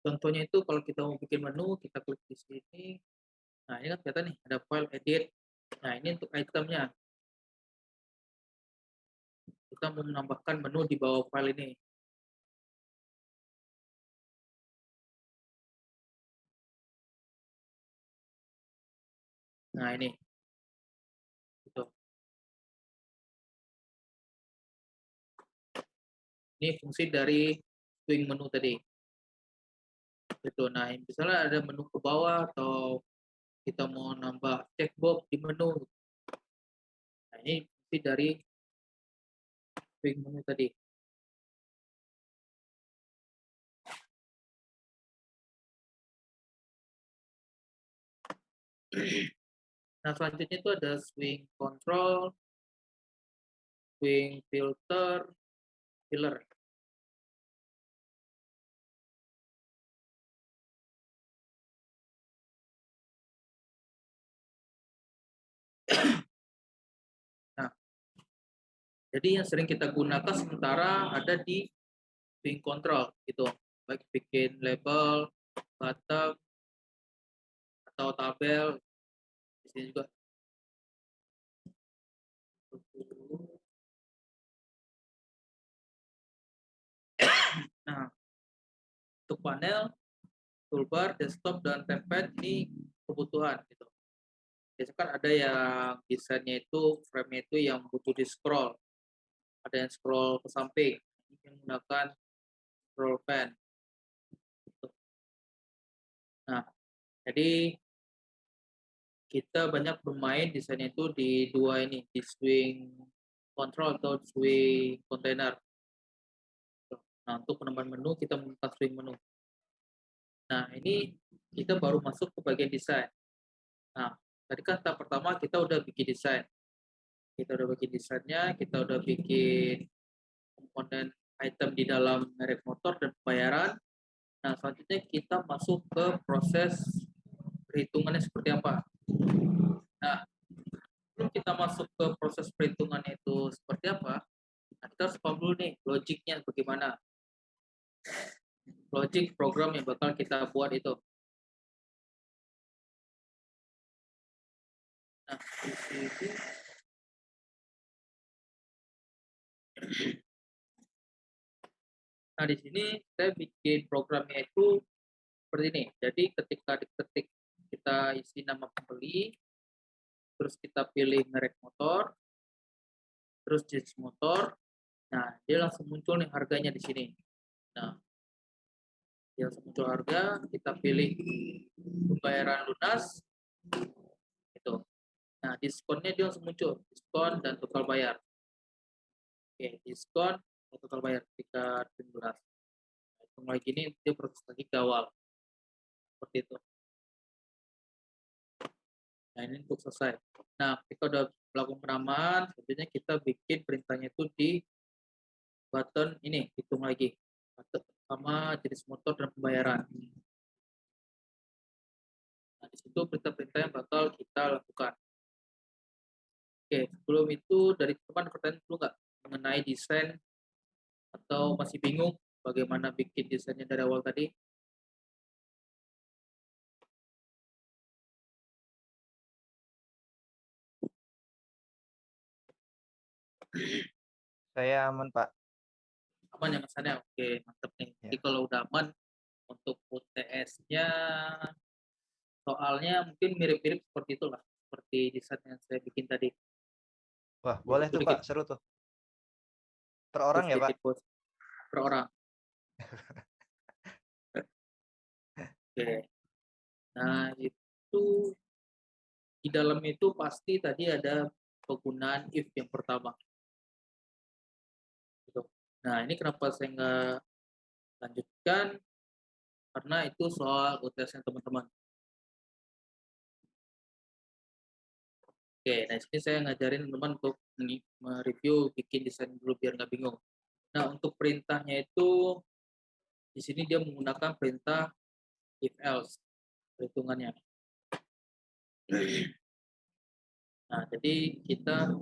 Contohnya itu kalau kita mau bikin menu, kita klik di sini. Nah, ini kan kelihatan nih, ada file edit. Nah, ini untuk itemnya. Kita menambahkan menu di bawah file ini. Nah, ini. Gitu. Ini fungsi dari swing menu tadi. Gitu. Nah, misalnya ada menu ke bawah atau kita mau nambah checkbox di menu. Nah, ini fungsi dari menu tadi. Nah, selanjutnya itu ada swing control, swing filter, filler. Jadi yang sering kita gunakan sementara ada di swing control gitu, baik bikin label, button, atau tabel di sini juga nah untuk panel toolbar, desktop, dan tempad ini kebutuhan gitu. Biasanya kan ada yang desainnya itu frame itu yang butuh di scroll. Ada yang scroll ke samping, yang menggunakan scroll pen. Nah, jadi kita banyak bermain desainnya itu di dua ini, di swing control atau swing container. Nah, untuk penambahan menu kita menggunakan swing menu. Nah, ini kita baru masuk ke bagian desain. Nah, tadi kan tahap pertama kita udah bikin desain. Kita udah bikin desainnya, kita udah bikin komponen item di dalam merek motor dan pembayaran. Nah, selanjutnya kita masuk ke proses perhitungannya seperti apa. Nah, sebelum kita masuk ke proses perhitungannya itu seperti apa, nah kita harus paham dulu nih logiknya bagaimana. Logik program yang bakal kita buat itu. Nah, di sini Nah, di sini saya bikin programnya itu seperti ini. Jadi ketika diketik kita isi nama pembeli, terus kita pilih merek motor, terus jenis motor. Nah, dia langsung muncul nih harganya di sini. Nah, dia langsung muncul harga, kita pilih pembayaran lunas, itu. Nah, diskonnya dia langsung muncul, diskon dan total bayar. Oke, diskon total bayar ketika lunas. Nah, itu mulai gini dia proses lagi ke awal. Seperti itu. Nah, ini untuk selesai. Nah, kita udah melakukan penamaan, selanjutnya kita bikin perintahnya itu di button ini, hitung lagi. Button sama jenis motor dan pembayaran. Nah, di situ perintah-perintah yang bakal kita lakukan. Oke, sebelum itu dari teman pertanyaan dulu nggak mengenai desain atau masih bingung bagaimana bikin desainnya dari awal tadi? Saya aman, Pak. aman ya Mas? Oke, mantap nih. Jadi kalau udah aman untuk UTS-nya soalnya mungkin mirip-mirip seperti itulah, seperti desain yang saya bikin tadi. Wah, boleh tuh. Pak. Seru tuh. Per orang ya, Pak? Per orang. Oke. Nah, itu di dalam itu pasti tadi ada penggunaan if yang pertama. Gitu. Nah, ini kenapa saya nggak lanjutkan? Karena itu soal UTS-nya teman-teman. Oke, nah sini saya ngajarin teman-teman untuk mereview, bikin desain dulu biar nggak bingung. Nah, untuk perintahnya itu di sini dia menggunakan perintah if else perhitungannya. Nah, jadi kita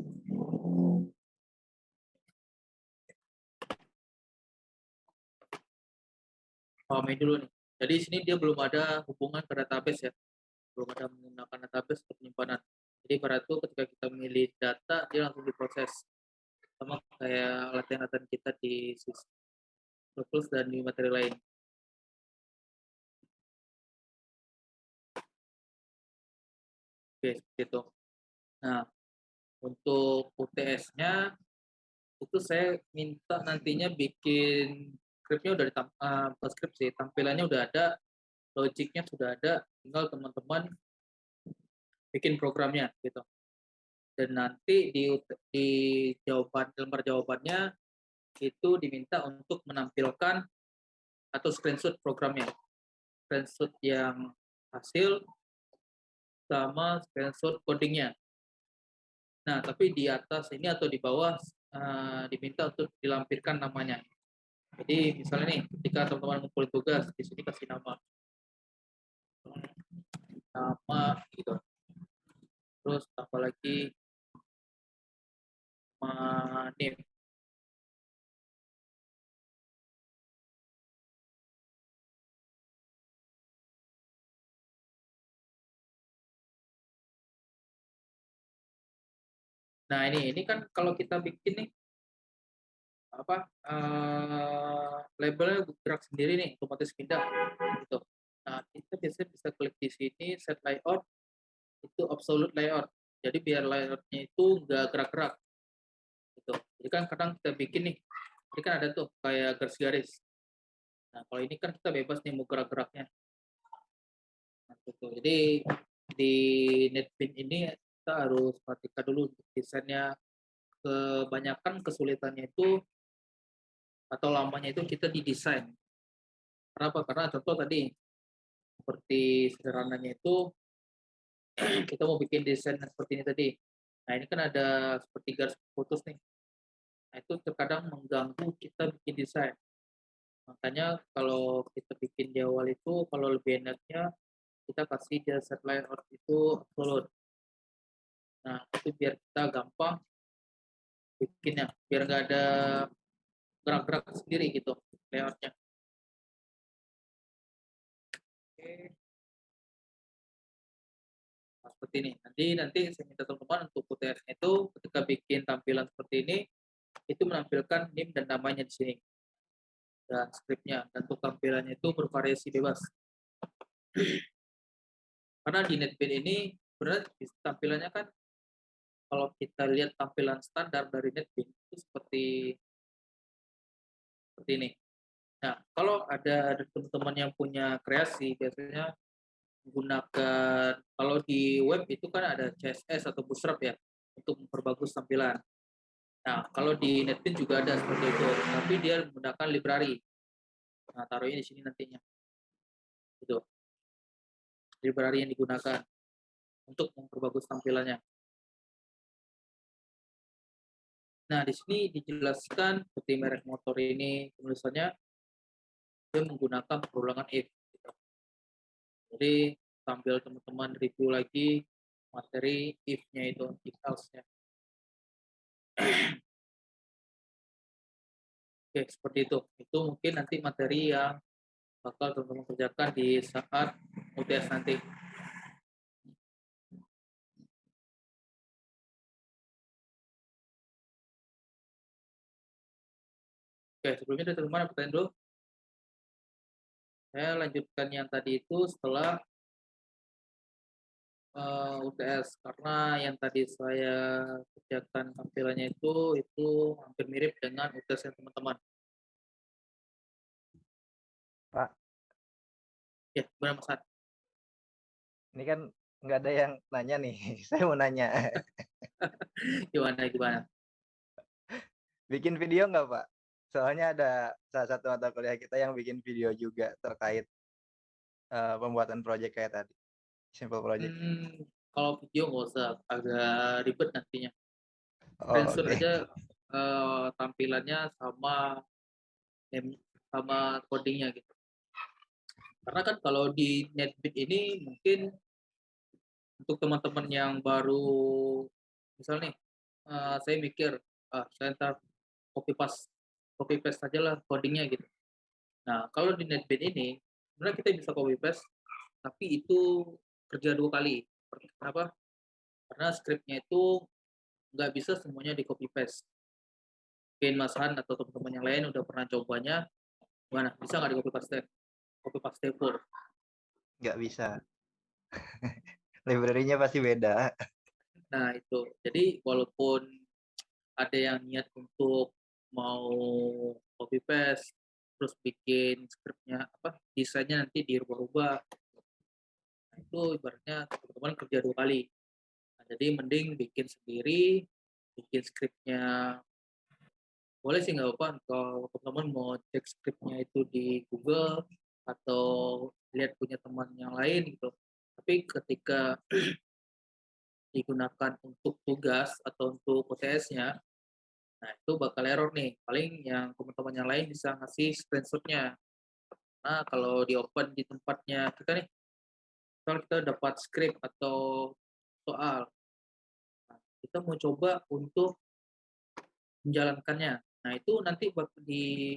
pahami dulu nih. Jadi di sini dia belum ada hubungan ke database ya. Belum ada menggunakan database untuk penyimpanan. Jadi pada itu ketika kita memilih data, dia langsung diproses. Sama kayak latihan-latihan kita di Surplus dan di materi lain. Oke, seperti itu. Nah, untuk UTS-nya itu saya minta nantinya bikin skripnya udah ditam eh, bukan skrip sih, tampilannya udah ada, logiknya sudah ada, tinggal teman-teman bikin programnya gitu. Dan nanti di di jawaban lembar jawabannya itu diminta untuk menampilkan atau screenshot programnya. Screenshot yang hasil sama screenshot codingnya. Nah, tapi di atas ini atau di bawah eh, diminta untuk dilampirkan namanya. Jadi misalnya nih, ketika teman-teman ngumpulin tugas, di sini kasih nama. Nama gitu. Terus tambah lagi nama name. Nah ini ini kan kalau kita bikin nih apa eh, labelnya gerak sendiri nih otomatis pindah gitu. Nah kita biasanya bisa klik di sini set layout itu absolute layout. Jadi biar layoutnya itu nggak gerak-gerak. Gitu. Jadi kan kadang kita bikin nih, ini kan ada tuh kayak garis-garis. Nah kalau ini kan kita bebas nih mau gerak-geraknya. Nah, gitu. Jadi di NetBeans ini kita harus perhatikan dulu desainnya. Kebanyakan kesulitannya itu atau lamanya itu kita didesain. Kenapa? Karena contoh tadi seperti sederhananya itu kita mau bikin desain seperti ini tadi. Nah ini kan ada seperti garis putus nih. Nah itu terkadang mengganggu kita bikin desain. Makanya kalau kita bikin di awal itu kalau lebih enaknya kita kasih dia set layout itu absolute. Nah itu biar kita gampang bikinnya, biar nggak ada gerak-gerak sendiri gitu layoutnya. Oke. Seperti ini. Nanti nanti saya minta teman-teman untuk UTS itu ketika bikin tampilan seperti ini itu menampilkan NIM dan namanya di sini dan skripnya dan untuk tampilannya itu bervariasi bebas. Karena di NetBeans ini benar tampilannya kan kalau kita lihat tampilan standar dari NetBeans itu seperti seperti ini. Nah, kalau ada teman-teman yang punya kreasi, biasanya menggunakan kalau di web itu kan ada CSS atau Bootstrap ya untuk memperbagus tampilan. Nah, kalau di NetBeans juga ada seperti itu, tapi dia menggunakan library. Nah, taruhnya di sini nantinya. Itu. Library yang digunakan untuk memperbagus tampilannya. Nah, di sini dijelaskan seperti merek motor ini tulisannya dia menggunakan perulangan if. Jadi sambil teman-teman review lagi materi if-nya itu, if else-nya. Oke, seperti itu. Itu mungkin nanti materi yang bakal teman-teman kerjakan di saat UTS nanti. Oke, sebelumnya ada teman-teman pertanyaan dulu? Saya lanjutkan yang tadi itu setelah uh, UTS karena yang tadi saya kerjakan tampilannya itu itu hampir mirip dengan UTS yang teman-teman. Pak, Ya, gimana Mas ini kan nggak ada yang nanya nih. Saya mau nanya. Gimana gimana? Bikin video nggak, Pak? Soalnya ada salah satu mata kuliah kita yang bikin video juga terkait eh, pembuatan project kayak tadi. Simple project. Hmm, kalau video nggak usah, agak ribet nantinya. Oh, Screenshot oke. aja eh, tampilannya sama sama codingnya gitu. Karena kan kalau di NetBeans ini mungkin untuk teman-teman yang baru misal nih eh, saya mikir ah saya ntar copy paste copy paste aja lah codingnya gitu. Nah kalau di NetBeans ini sebenarnya kita bisa copy paste tapi itu kerja dua kali. Kenapa? Karena skripnya itu nggak bisa semuanya di copy paste. Mungkin Mas Han atau teman-teman yang lain udah pernah cobanya, gimana? Bisa nggak di copy paste? Copy paste full. Nggak bisa. Library-nya pasti beda. Nah itu, jadi walaupun ada yang niat untuk mau copy paste, terus bikin skripnya apa desainnya nanti dirubah-rubah. Nah, itu ibaratnya teman-teman kerja dua kali. Nah, jadi mending bikin sendiri, bikin skripnya boleh sih nggak apa kalau teman-teman mau cek skripnya itu di Google atau lihat punya teman yang lain gitu. Tapi ketika digunakan untuk tugas atau untuk UTS-nya, nah itu bakal error nih. Paling yang teman-teman yang lain bisa ngasih screenshot-nya. Nah kalau di open di tempatnya kita nih, kalau kita dapat script atau soal, nah, kita mau coba untuk menjalankannya. Nah itu nanti di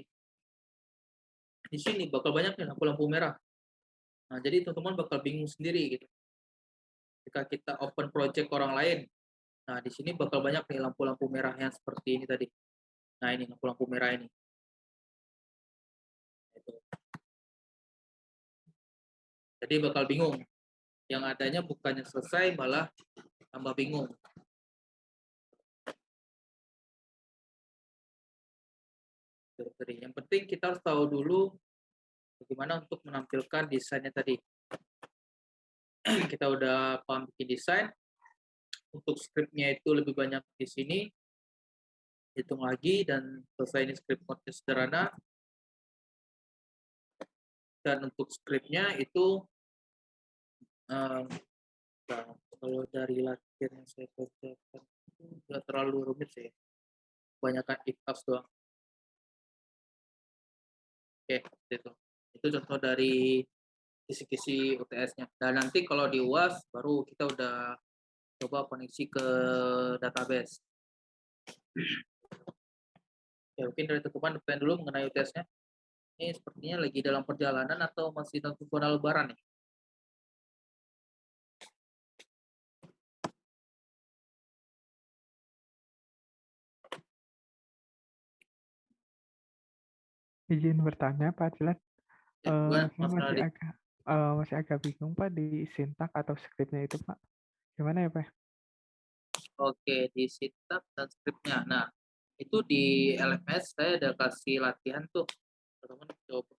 di sini bakal banyak nih lampu-lampu merah. Nah jadi teman-teman bakal bingung sendiri gitu. Ketika kita open project orang lain, nah di sini bakal banyak nih lampu-lampu merah yang seperti ini tadi. Nah ini lampu-lampu merah ini. Itu. Jadi bakal bingung. Yang adanya bukannya selesai malah tambah bingung. Yang penting kita harus tahu dulu bagaimana untuk menampilkan desainnya tadi. kita udah paham bikin desain. Untuk scriptnya itu lebih banyak di sini. Hitung lagi dan selesai ini script konten sederhana. Dan untuk scriptnya itu um, kalau dari latihan yang saya kerjakan itu nggak terlalu rumit sih. Kebanyakan else doang. Oke, itu. Itu contoh dari kisi-kisi UTS-nya. Dan nanti kalau di UAS baru kita udah coba koneksi ke database. Ya, mungkin dari teman depan dulu mengenai UTS-nya. Ini sepertinya lagi dalam perjalanan atau masih nonton zona lebaran nih? Izin bertanya Pak Jelat. Ya, saya Mas masih agak eh, masih agak bingung Pak di sintak atau skripnya itu Pak. Gimana ya Pak? Oke, di sitak dan scriptnya. Nah, itu di LMS saya ada kasih latihan tuh. Teman-teman coba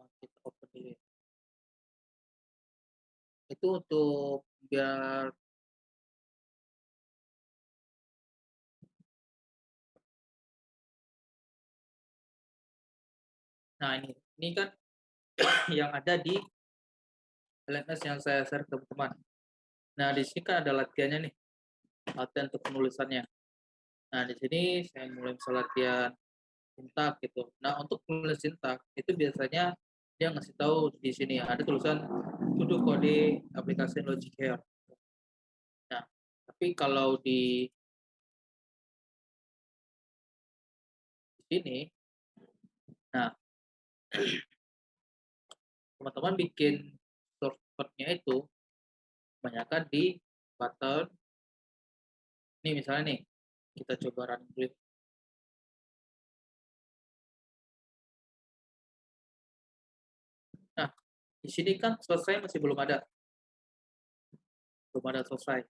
uh, kita open dulu. Itu untuk biar Nah, ini ini kan yang ada di LMS yang saya share ke teman-teman. Nah, di sini kan ada latihannya nih. Latihan untuk penulisannya. Nah, di sini saya mulai misal latihan sintak gitu. Nah, untuk menulis sintak itu biasanya dia ngasih tahu di sini ada tulisan to kode aplikasi Logic Care. Nah, tapi kalau di sini nah teman-teman bikin shortcut-nya itu kebanyakan di button. Ini misalnya nih kita coba run dulu nah di sini kan selesai masih belum ada. Belum ada selesai.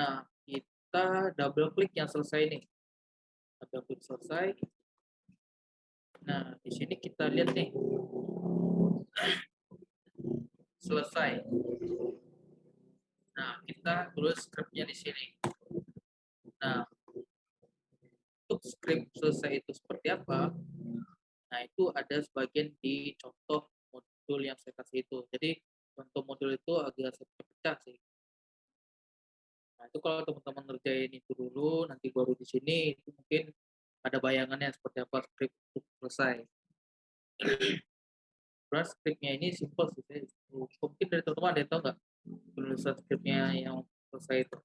Nah kita double klik yang selesai nih. Double klik selesai. Nah di sini kita lihat nih. Selesai Nah, kita tulis scriptnya di sini. Nah, untuk script selesai itu seperti apa? Nah, itu ada sebagian di contoh modul yang saya kasih itu. Jadi, contoh modul itu agak sedikit pecah sih. Nah, itu kalau teman-teman ngerjain itu dulu, nanti baru di sini, itu mungkin ada bayangannya seperti apa script untuk selesai. Terus scriptnya ini simple sih. Saya- Mungkin dari teman-teman ada yang tahu nggak penulisan scriptnya yang selesai itu?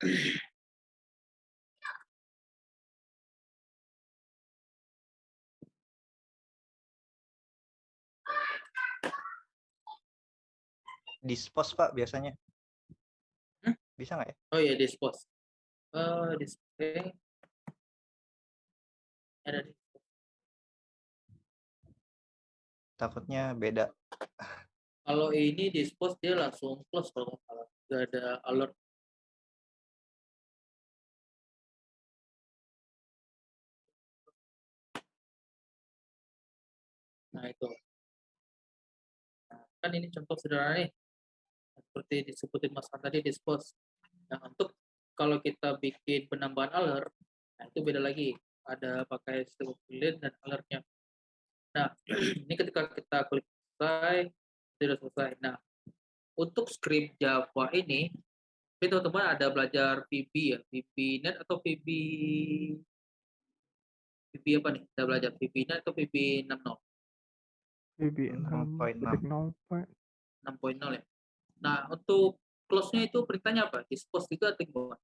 Dispose Pak biasanya. Hmm? Bisa nggak ya? Oh iya, dispose. Eh, display. Ada di Takutnya beda. Kalau ini dispose dia langsung close kalau nggak salah. Nggak ada alert. Nah, itu. Kan ini contoh sederhana nih. Seperti disebutin Mas tadi di spos. Nah, untuk kalau kita bikin penambahan alert, nah itu beda lagi. Ada pakai sistem build dan alertnya. Nah, ini ketika kita klik selesai, sudah selesai. Nah, untuk script Java ini, ini teman-teman ada belajar VB ya, VBNet atau VB VB apa nih? Kita belajar VBNet atau VB60. BB 6.0 6.0 ya. Nah, untuk close-nya itu perintahnya apa? Dispose itu atau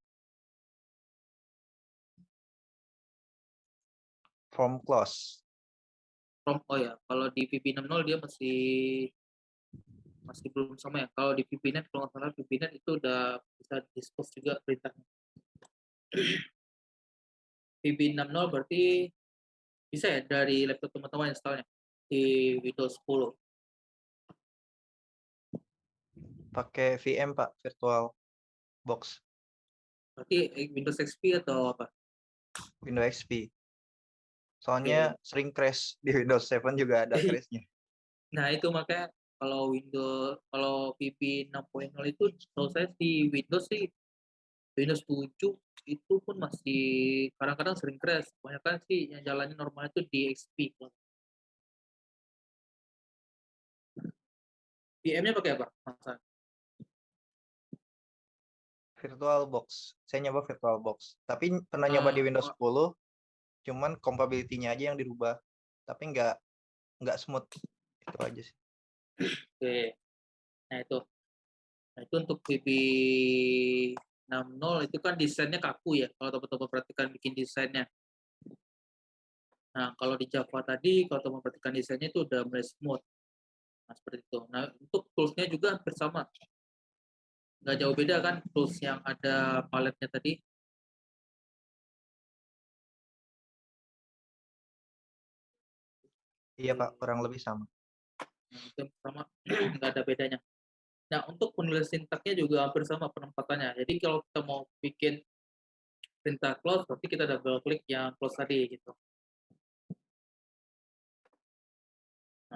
From close. From oh ya, kalau di VP60 dia masih masih belum sama ya. Kalau di VBNet kalau nggak salah VBNet itu udah bisa dispose juga perintahnya. VP60 berarti bisa ya dari laptop teman-teman installnya? Di Windows 10. Pakai VM Pak, virtual box Berarti Windows XP atau apa? Windows XP. Soalnya sering crash di Windows 7 juga ada crashnya. Nah, itu makanya kalau Windows kalau VB 6.0 itu kalau saya di Windows sih Windows 7 itu pun masih kadang-kadang sering crash. Kebanyakan sih yang jalannya normal itu di XP. VM-nya pakai apa? Virtual box. Saya nyoba virtual box. Tapi pernah nyoba di Ah, Windows 10, cuman compatibility-nya aja yang dirubah. Tapi nggak nggak smooth. Itu aja sih. Oke. Nah, itu. Nah, itu untuk VB 60 itu kan desainnya kaku ya. Kalau teman-teman perhatikan bikin desainnya. Nah, kalau di Java tadi, kalau teman perhatikan desainnya itu udah mulai smooth. Nah, seperti itu. Nah, untuk tools-nya juga hampir sama. Nggak jauh beda kan tools yang ada paletnya tadi. Iya Pak, kurang lebih sama. Nah, itu sama nggak ada bedanya. Nah, untuk penulis sintaknya juga hampir sama penempatannya. Jadi kalau kita mau bikin perintah close, berarti kita double klik yang close tadi gitu.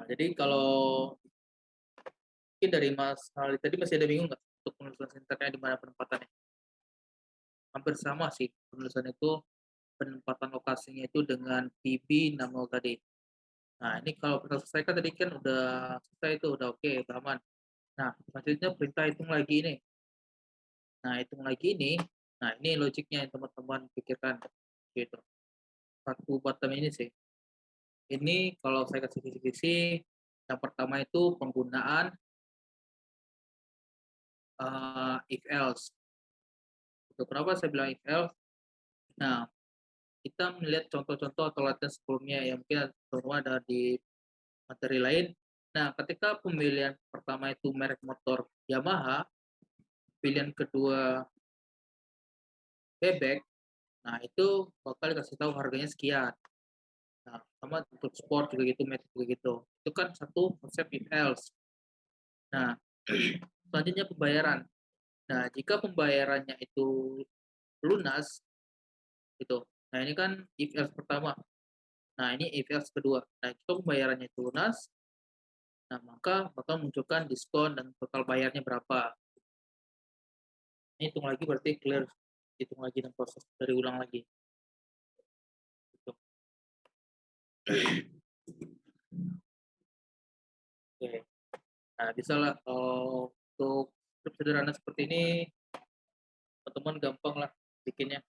Nah, jadi kalau mungkin dari Mas Ali tadi masih ada bingung nggak untuk penulisan sintaknya di mana penempatannya? Hampir sama sih penulisan itu penempatan lokasinya itu dengan VB 60 tadi. Nah, ini kalau kita selesaikan tadi kan udah selesai itu, udah oke, udah aman. Nah, selanjutnya perintah hitung lagi ini. Nah, hitung lagi ini, nah ini logiknya yang teman-teman pikirkan. Gitu. Satu bottom ini sih. Ini kalau saya kasih kisi-kisi, yang pertama itu penggunaan eh, if else. Itu kenapa saya bilang if else? Nah, kita melihat contoh-contoh atau latihan sebelumnya yang mungkin teman-teman ada di materi lain. Nah, ketika pemilihan pertama itu merek motor Yamaha, pilihan kedua bebek, nah itu bakal dikasih tahu harganya sekian. Nah, sama untuk sport juga gitu, metik juga gitu. Itu kan satu konsep if else. Nah, selanjutnya pembayaran. Nah, jika pembayarannya itu lunas, gitu. Nah, ini kan if else pertama. Nah, ini if else kedua. Nah, jika pembayarannya itu lunas, nah maka bakal munculkan diskon dan total bayarnya berapa. Ini hitung lagi berarti clear. Hitung lagi dan proses dari ulang lagi. Oke. Nah, bisa lah kalau untuk script sederhana seperti ini, teman-teman gampang lah bikinnya.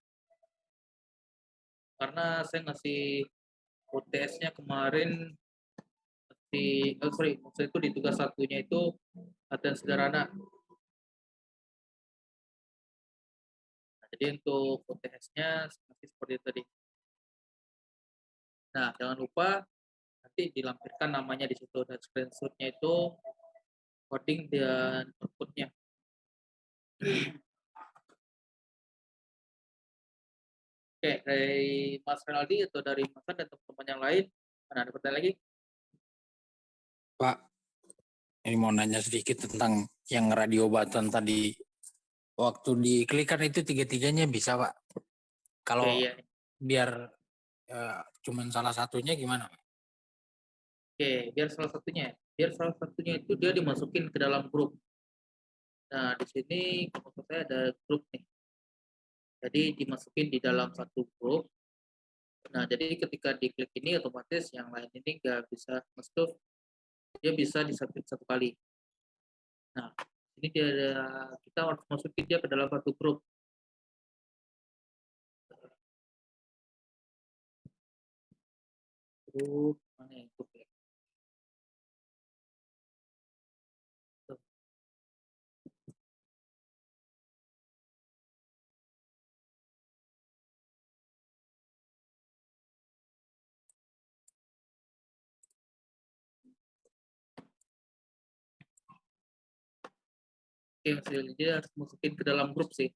Karena saya ngasih UTS-nya kemarin di oh sorry maksud itu di tugas satunya itu latihan sederhana. Nah, jadi untuk UTS-nya masih seperti tadi nah jangan lupa nanti dilampirkan namanya di situ dan screenshot-nya itu coding dan output-nya Oke, dari Mas Renaldi atau dari Mas dan teman-teman yang lain, mana ada pertanyaan lagi? Pak, ini mau nanya sedikit tentang yang radio button tadi. Waktu diklikkan itu tiga-tiganya bisa, Pak. Kalau Oke, iya. biar ya, cuman salah satunya gimana? Oke, biar salah satunya, biar salah satunya itu dia dimasukin ke dalam grup. Nah, di sini kalau saya ada grup nih. Jadi dimasukin di dalam satu grup. Nah, jadi ketika diklik ini otomatis yang lain ini nggak bisa masuk. Dia bisa disubmit satu kali. Nah, ini dia kita harus masukin dia ke dalam satu grup. grup mana YouTube ya Oke, okay, jadi harus masukin ke dalam grup sih.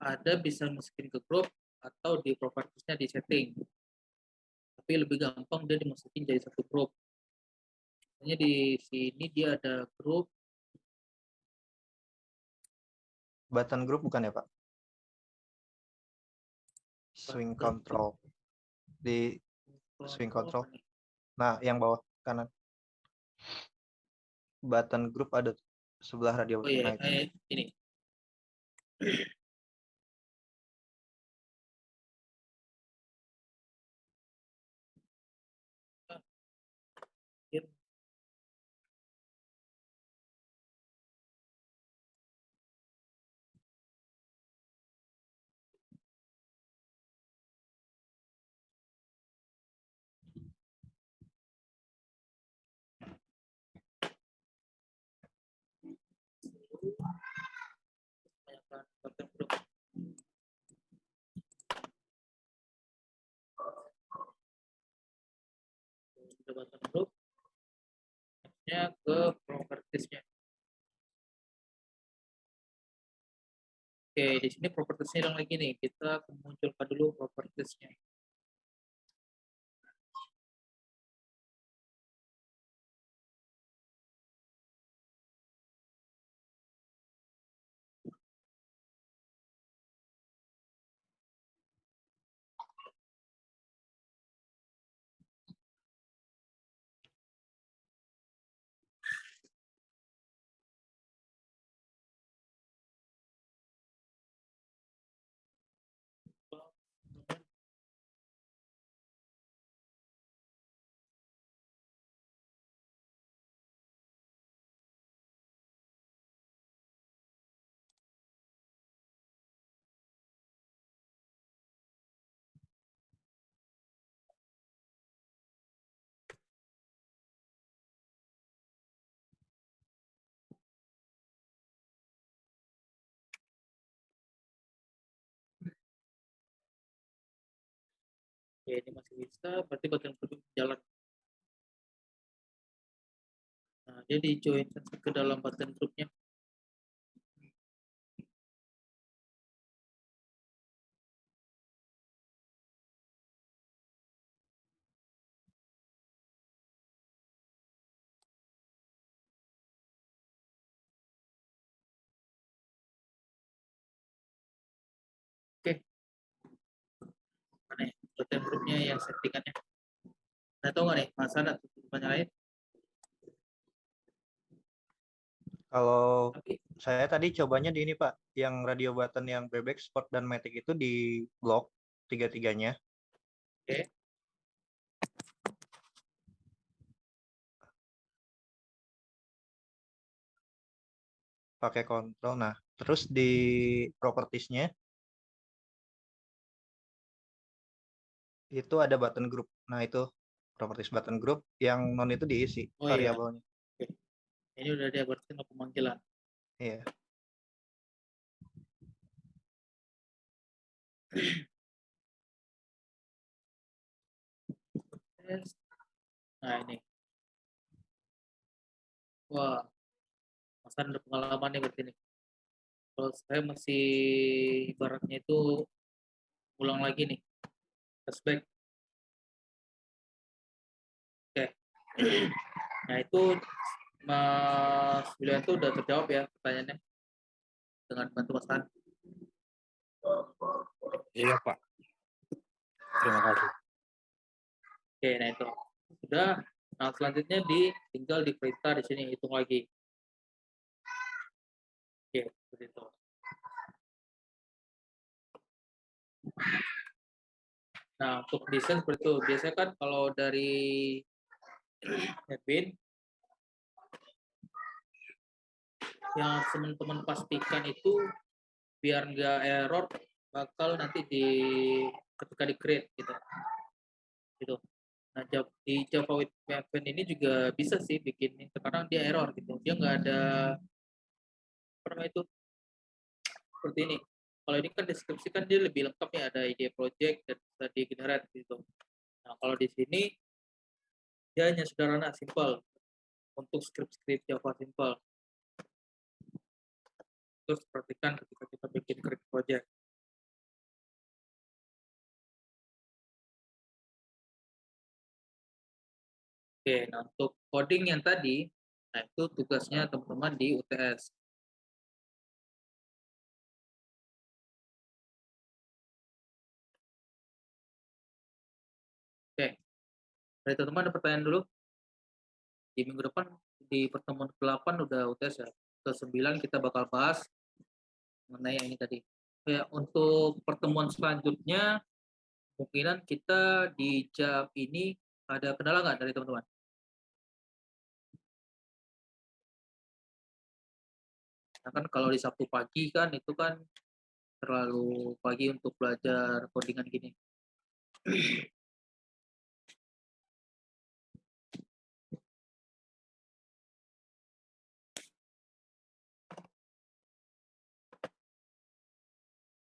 Ada bisa masukin ke grup, atau di propertiesnya di setting. Tapi lebih gampang dia dimasukin jadi satu grup. Misalnya di sini dia ada grup Button group bukan ya, Pak? Swing control. Di Swing control. nah, yang bawah kanan. Button group ada sebelah radio Oh iya, nah, ini. Button group. Nextnya ke propertiesnya. Oke, di sini propertiesnya yang lagi nih. Kita munculkan dulu propertiesnya. Oke, ini masih bisa, berarti button group jalan. Nah, dia di join ke dalam button groupnya. Ya? Button groupnya yang settingannya. Nah, tahu nggak nih, Mas ada tutupannya lain? Kalau Tapi saya tadi cobanya di ini, Pak, yang radio button yang bebek, sport dan matic itu di blok tiga-tiganya. Oke. pakai kontrol. Nah, terus di propertiesnya itu ada button group. Nah, itu properties button group yang non itu diisi Oh, iya. variabelnya. ini udah dia berarti nggak pemanggilan. Iya. Nah, ini. Wah, Mas ada pengalaman nih berarti nih. Kalau saya masih ibaratnya itu ulang lagi nih. Flashback. Oke. Nah, itu Mas William tuh udah terjawab ya pertanyaannya dengan bantu Mas An. Iya Pak. Terima kasih. Oke, nah itu sudah. Nah, selanjutnya di tinggal di perintah di sini hitung lagi. Oke, seperti itu. Nah, untuk desain seperti itu. Biasanya kan kalau dari admin yang teman-teman pastikan itu biar nggak error bakal nanti di ketika di create gitu gitu nah di Java with Maven ini juga bisa sih bikin ini. terkadang dia error gitu dia nggak ada namanya itu seperti ini kalau ini kan deskripsi kan dia lebih lengkap ya ada ide project dan bisa di generate gitu nah kalau di sini dia hanya sederhana simple untuk script-script Java Simple. Terus perhatikan ketika kita bikin create project. Oke, nah untuk coding yang tadi, nah itu tugasnya teman-teman di UTS. Dari teman-teman ada pertanyaan dulu? Di minggu depan, di pertemuan ke-8 udah UTS ya. Ke-9 kita bakal bahas mengenai yang ini tadi. Ya, untuk pertemuan selanjutnya, kemungkinan kita di jam ini ada kendala nggak dari teman-teman? Nah, kan kalau di Sabtu pagi kan itu kan terlalu pagi untuk belajar codingan gini.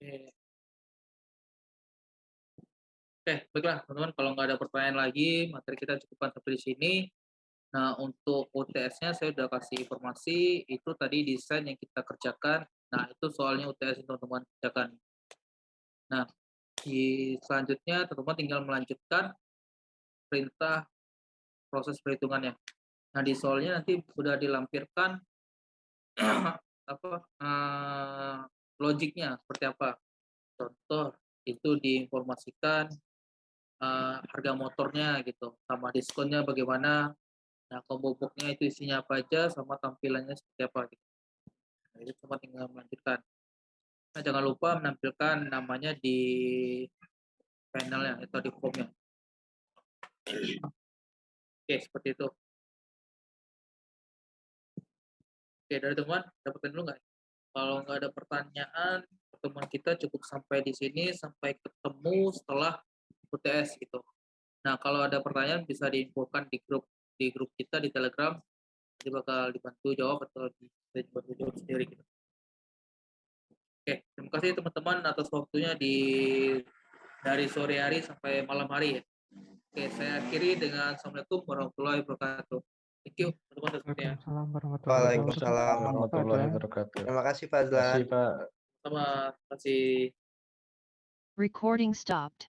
Oke. Oke, baiklah teman-teman. Kalau nggak ada pertanyaan lagi, materi kita cukupkan sampai di sini. Nah, untuk UTS-nya saya udah kasih informasi, itu tadi desain yang kita kerjakan. Nah, itu soalnya UTS yang teman-teman kerjakan. Nah, di selanjutnya teman-teman tinggal melanjutkan perintah proses perhitungannya. Nah, di soalnya nanti sudah dilampirkan apa eh, logiknya seperti apa. Contoh itu diinformasikan eh, harga motornya gitu, sama diskonnya bagaimana, Nah, combo box-nya itu isinya apa aja sama tampilannya seperti apa gitu. Nah, itu cuma tinggal melanjutkan. Nah, jangan lupa menampilkan namanya di panelnya atau di formnya. Oke, seperti itu. Oke, dari teman, dapetin dulu nggak? Kalau nggak ada pertanyaan, pertemuan kita cukup sampai di sini, sampai ketemu setelah UTS gitu. Nah, kalau ada pertanyaan bisa diinfokan di grup di grup kita di Telegram nanti bakal dibantu jawab atau bisa dibantu jawab sendiri gitu. Oke, terima kasih teman-teman atas waktunya di dari sore hari sampai malam hari ya. Oke, saya akhiri dengan Assalamualaikum warahmatullahi wabarakatuh. Thank you teman-teman warahmatullahi Waalaikumsalam warahmatullahi wabarakatuh. Terima kasih Pak Terima Azlan. kasih Pak. Sama, terima kasih. Recording stopped.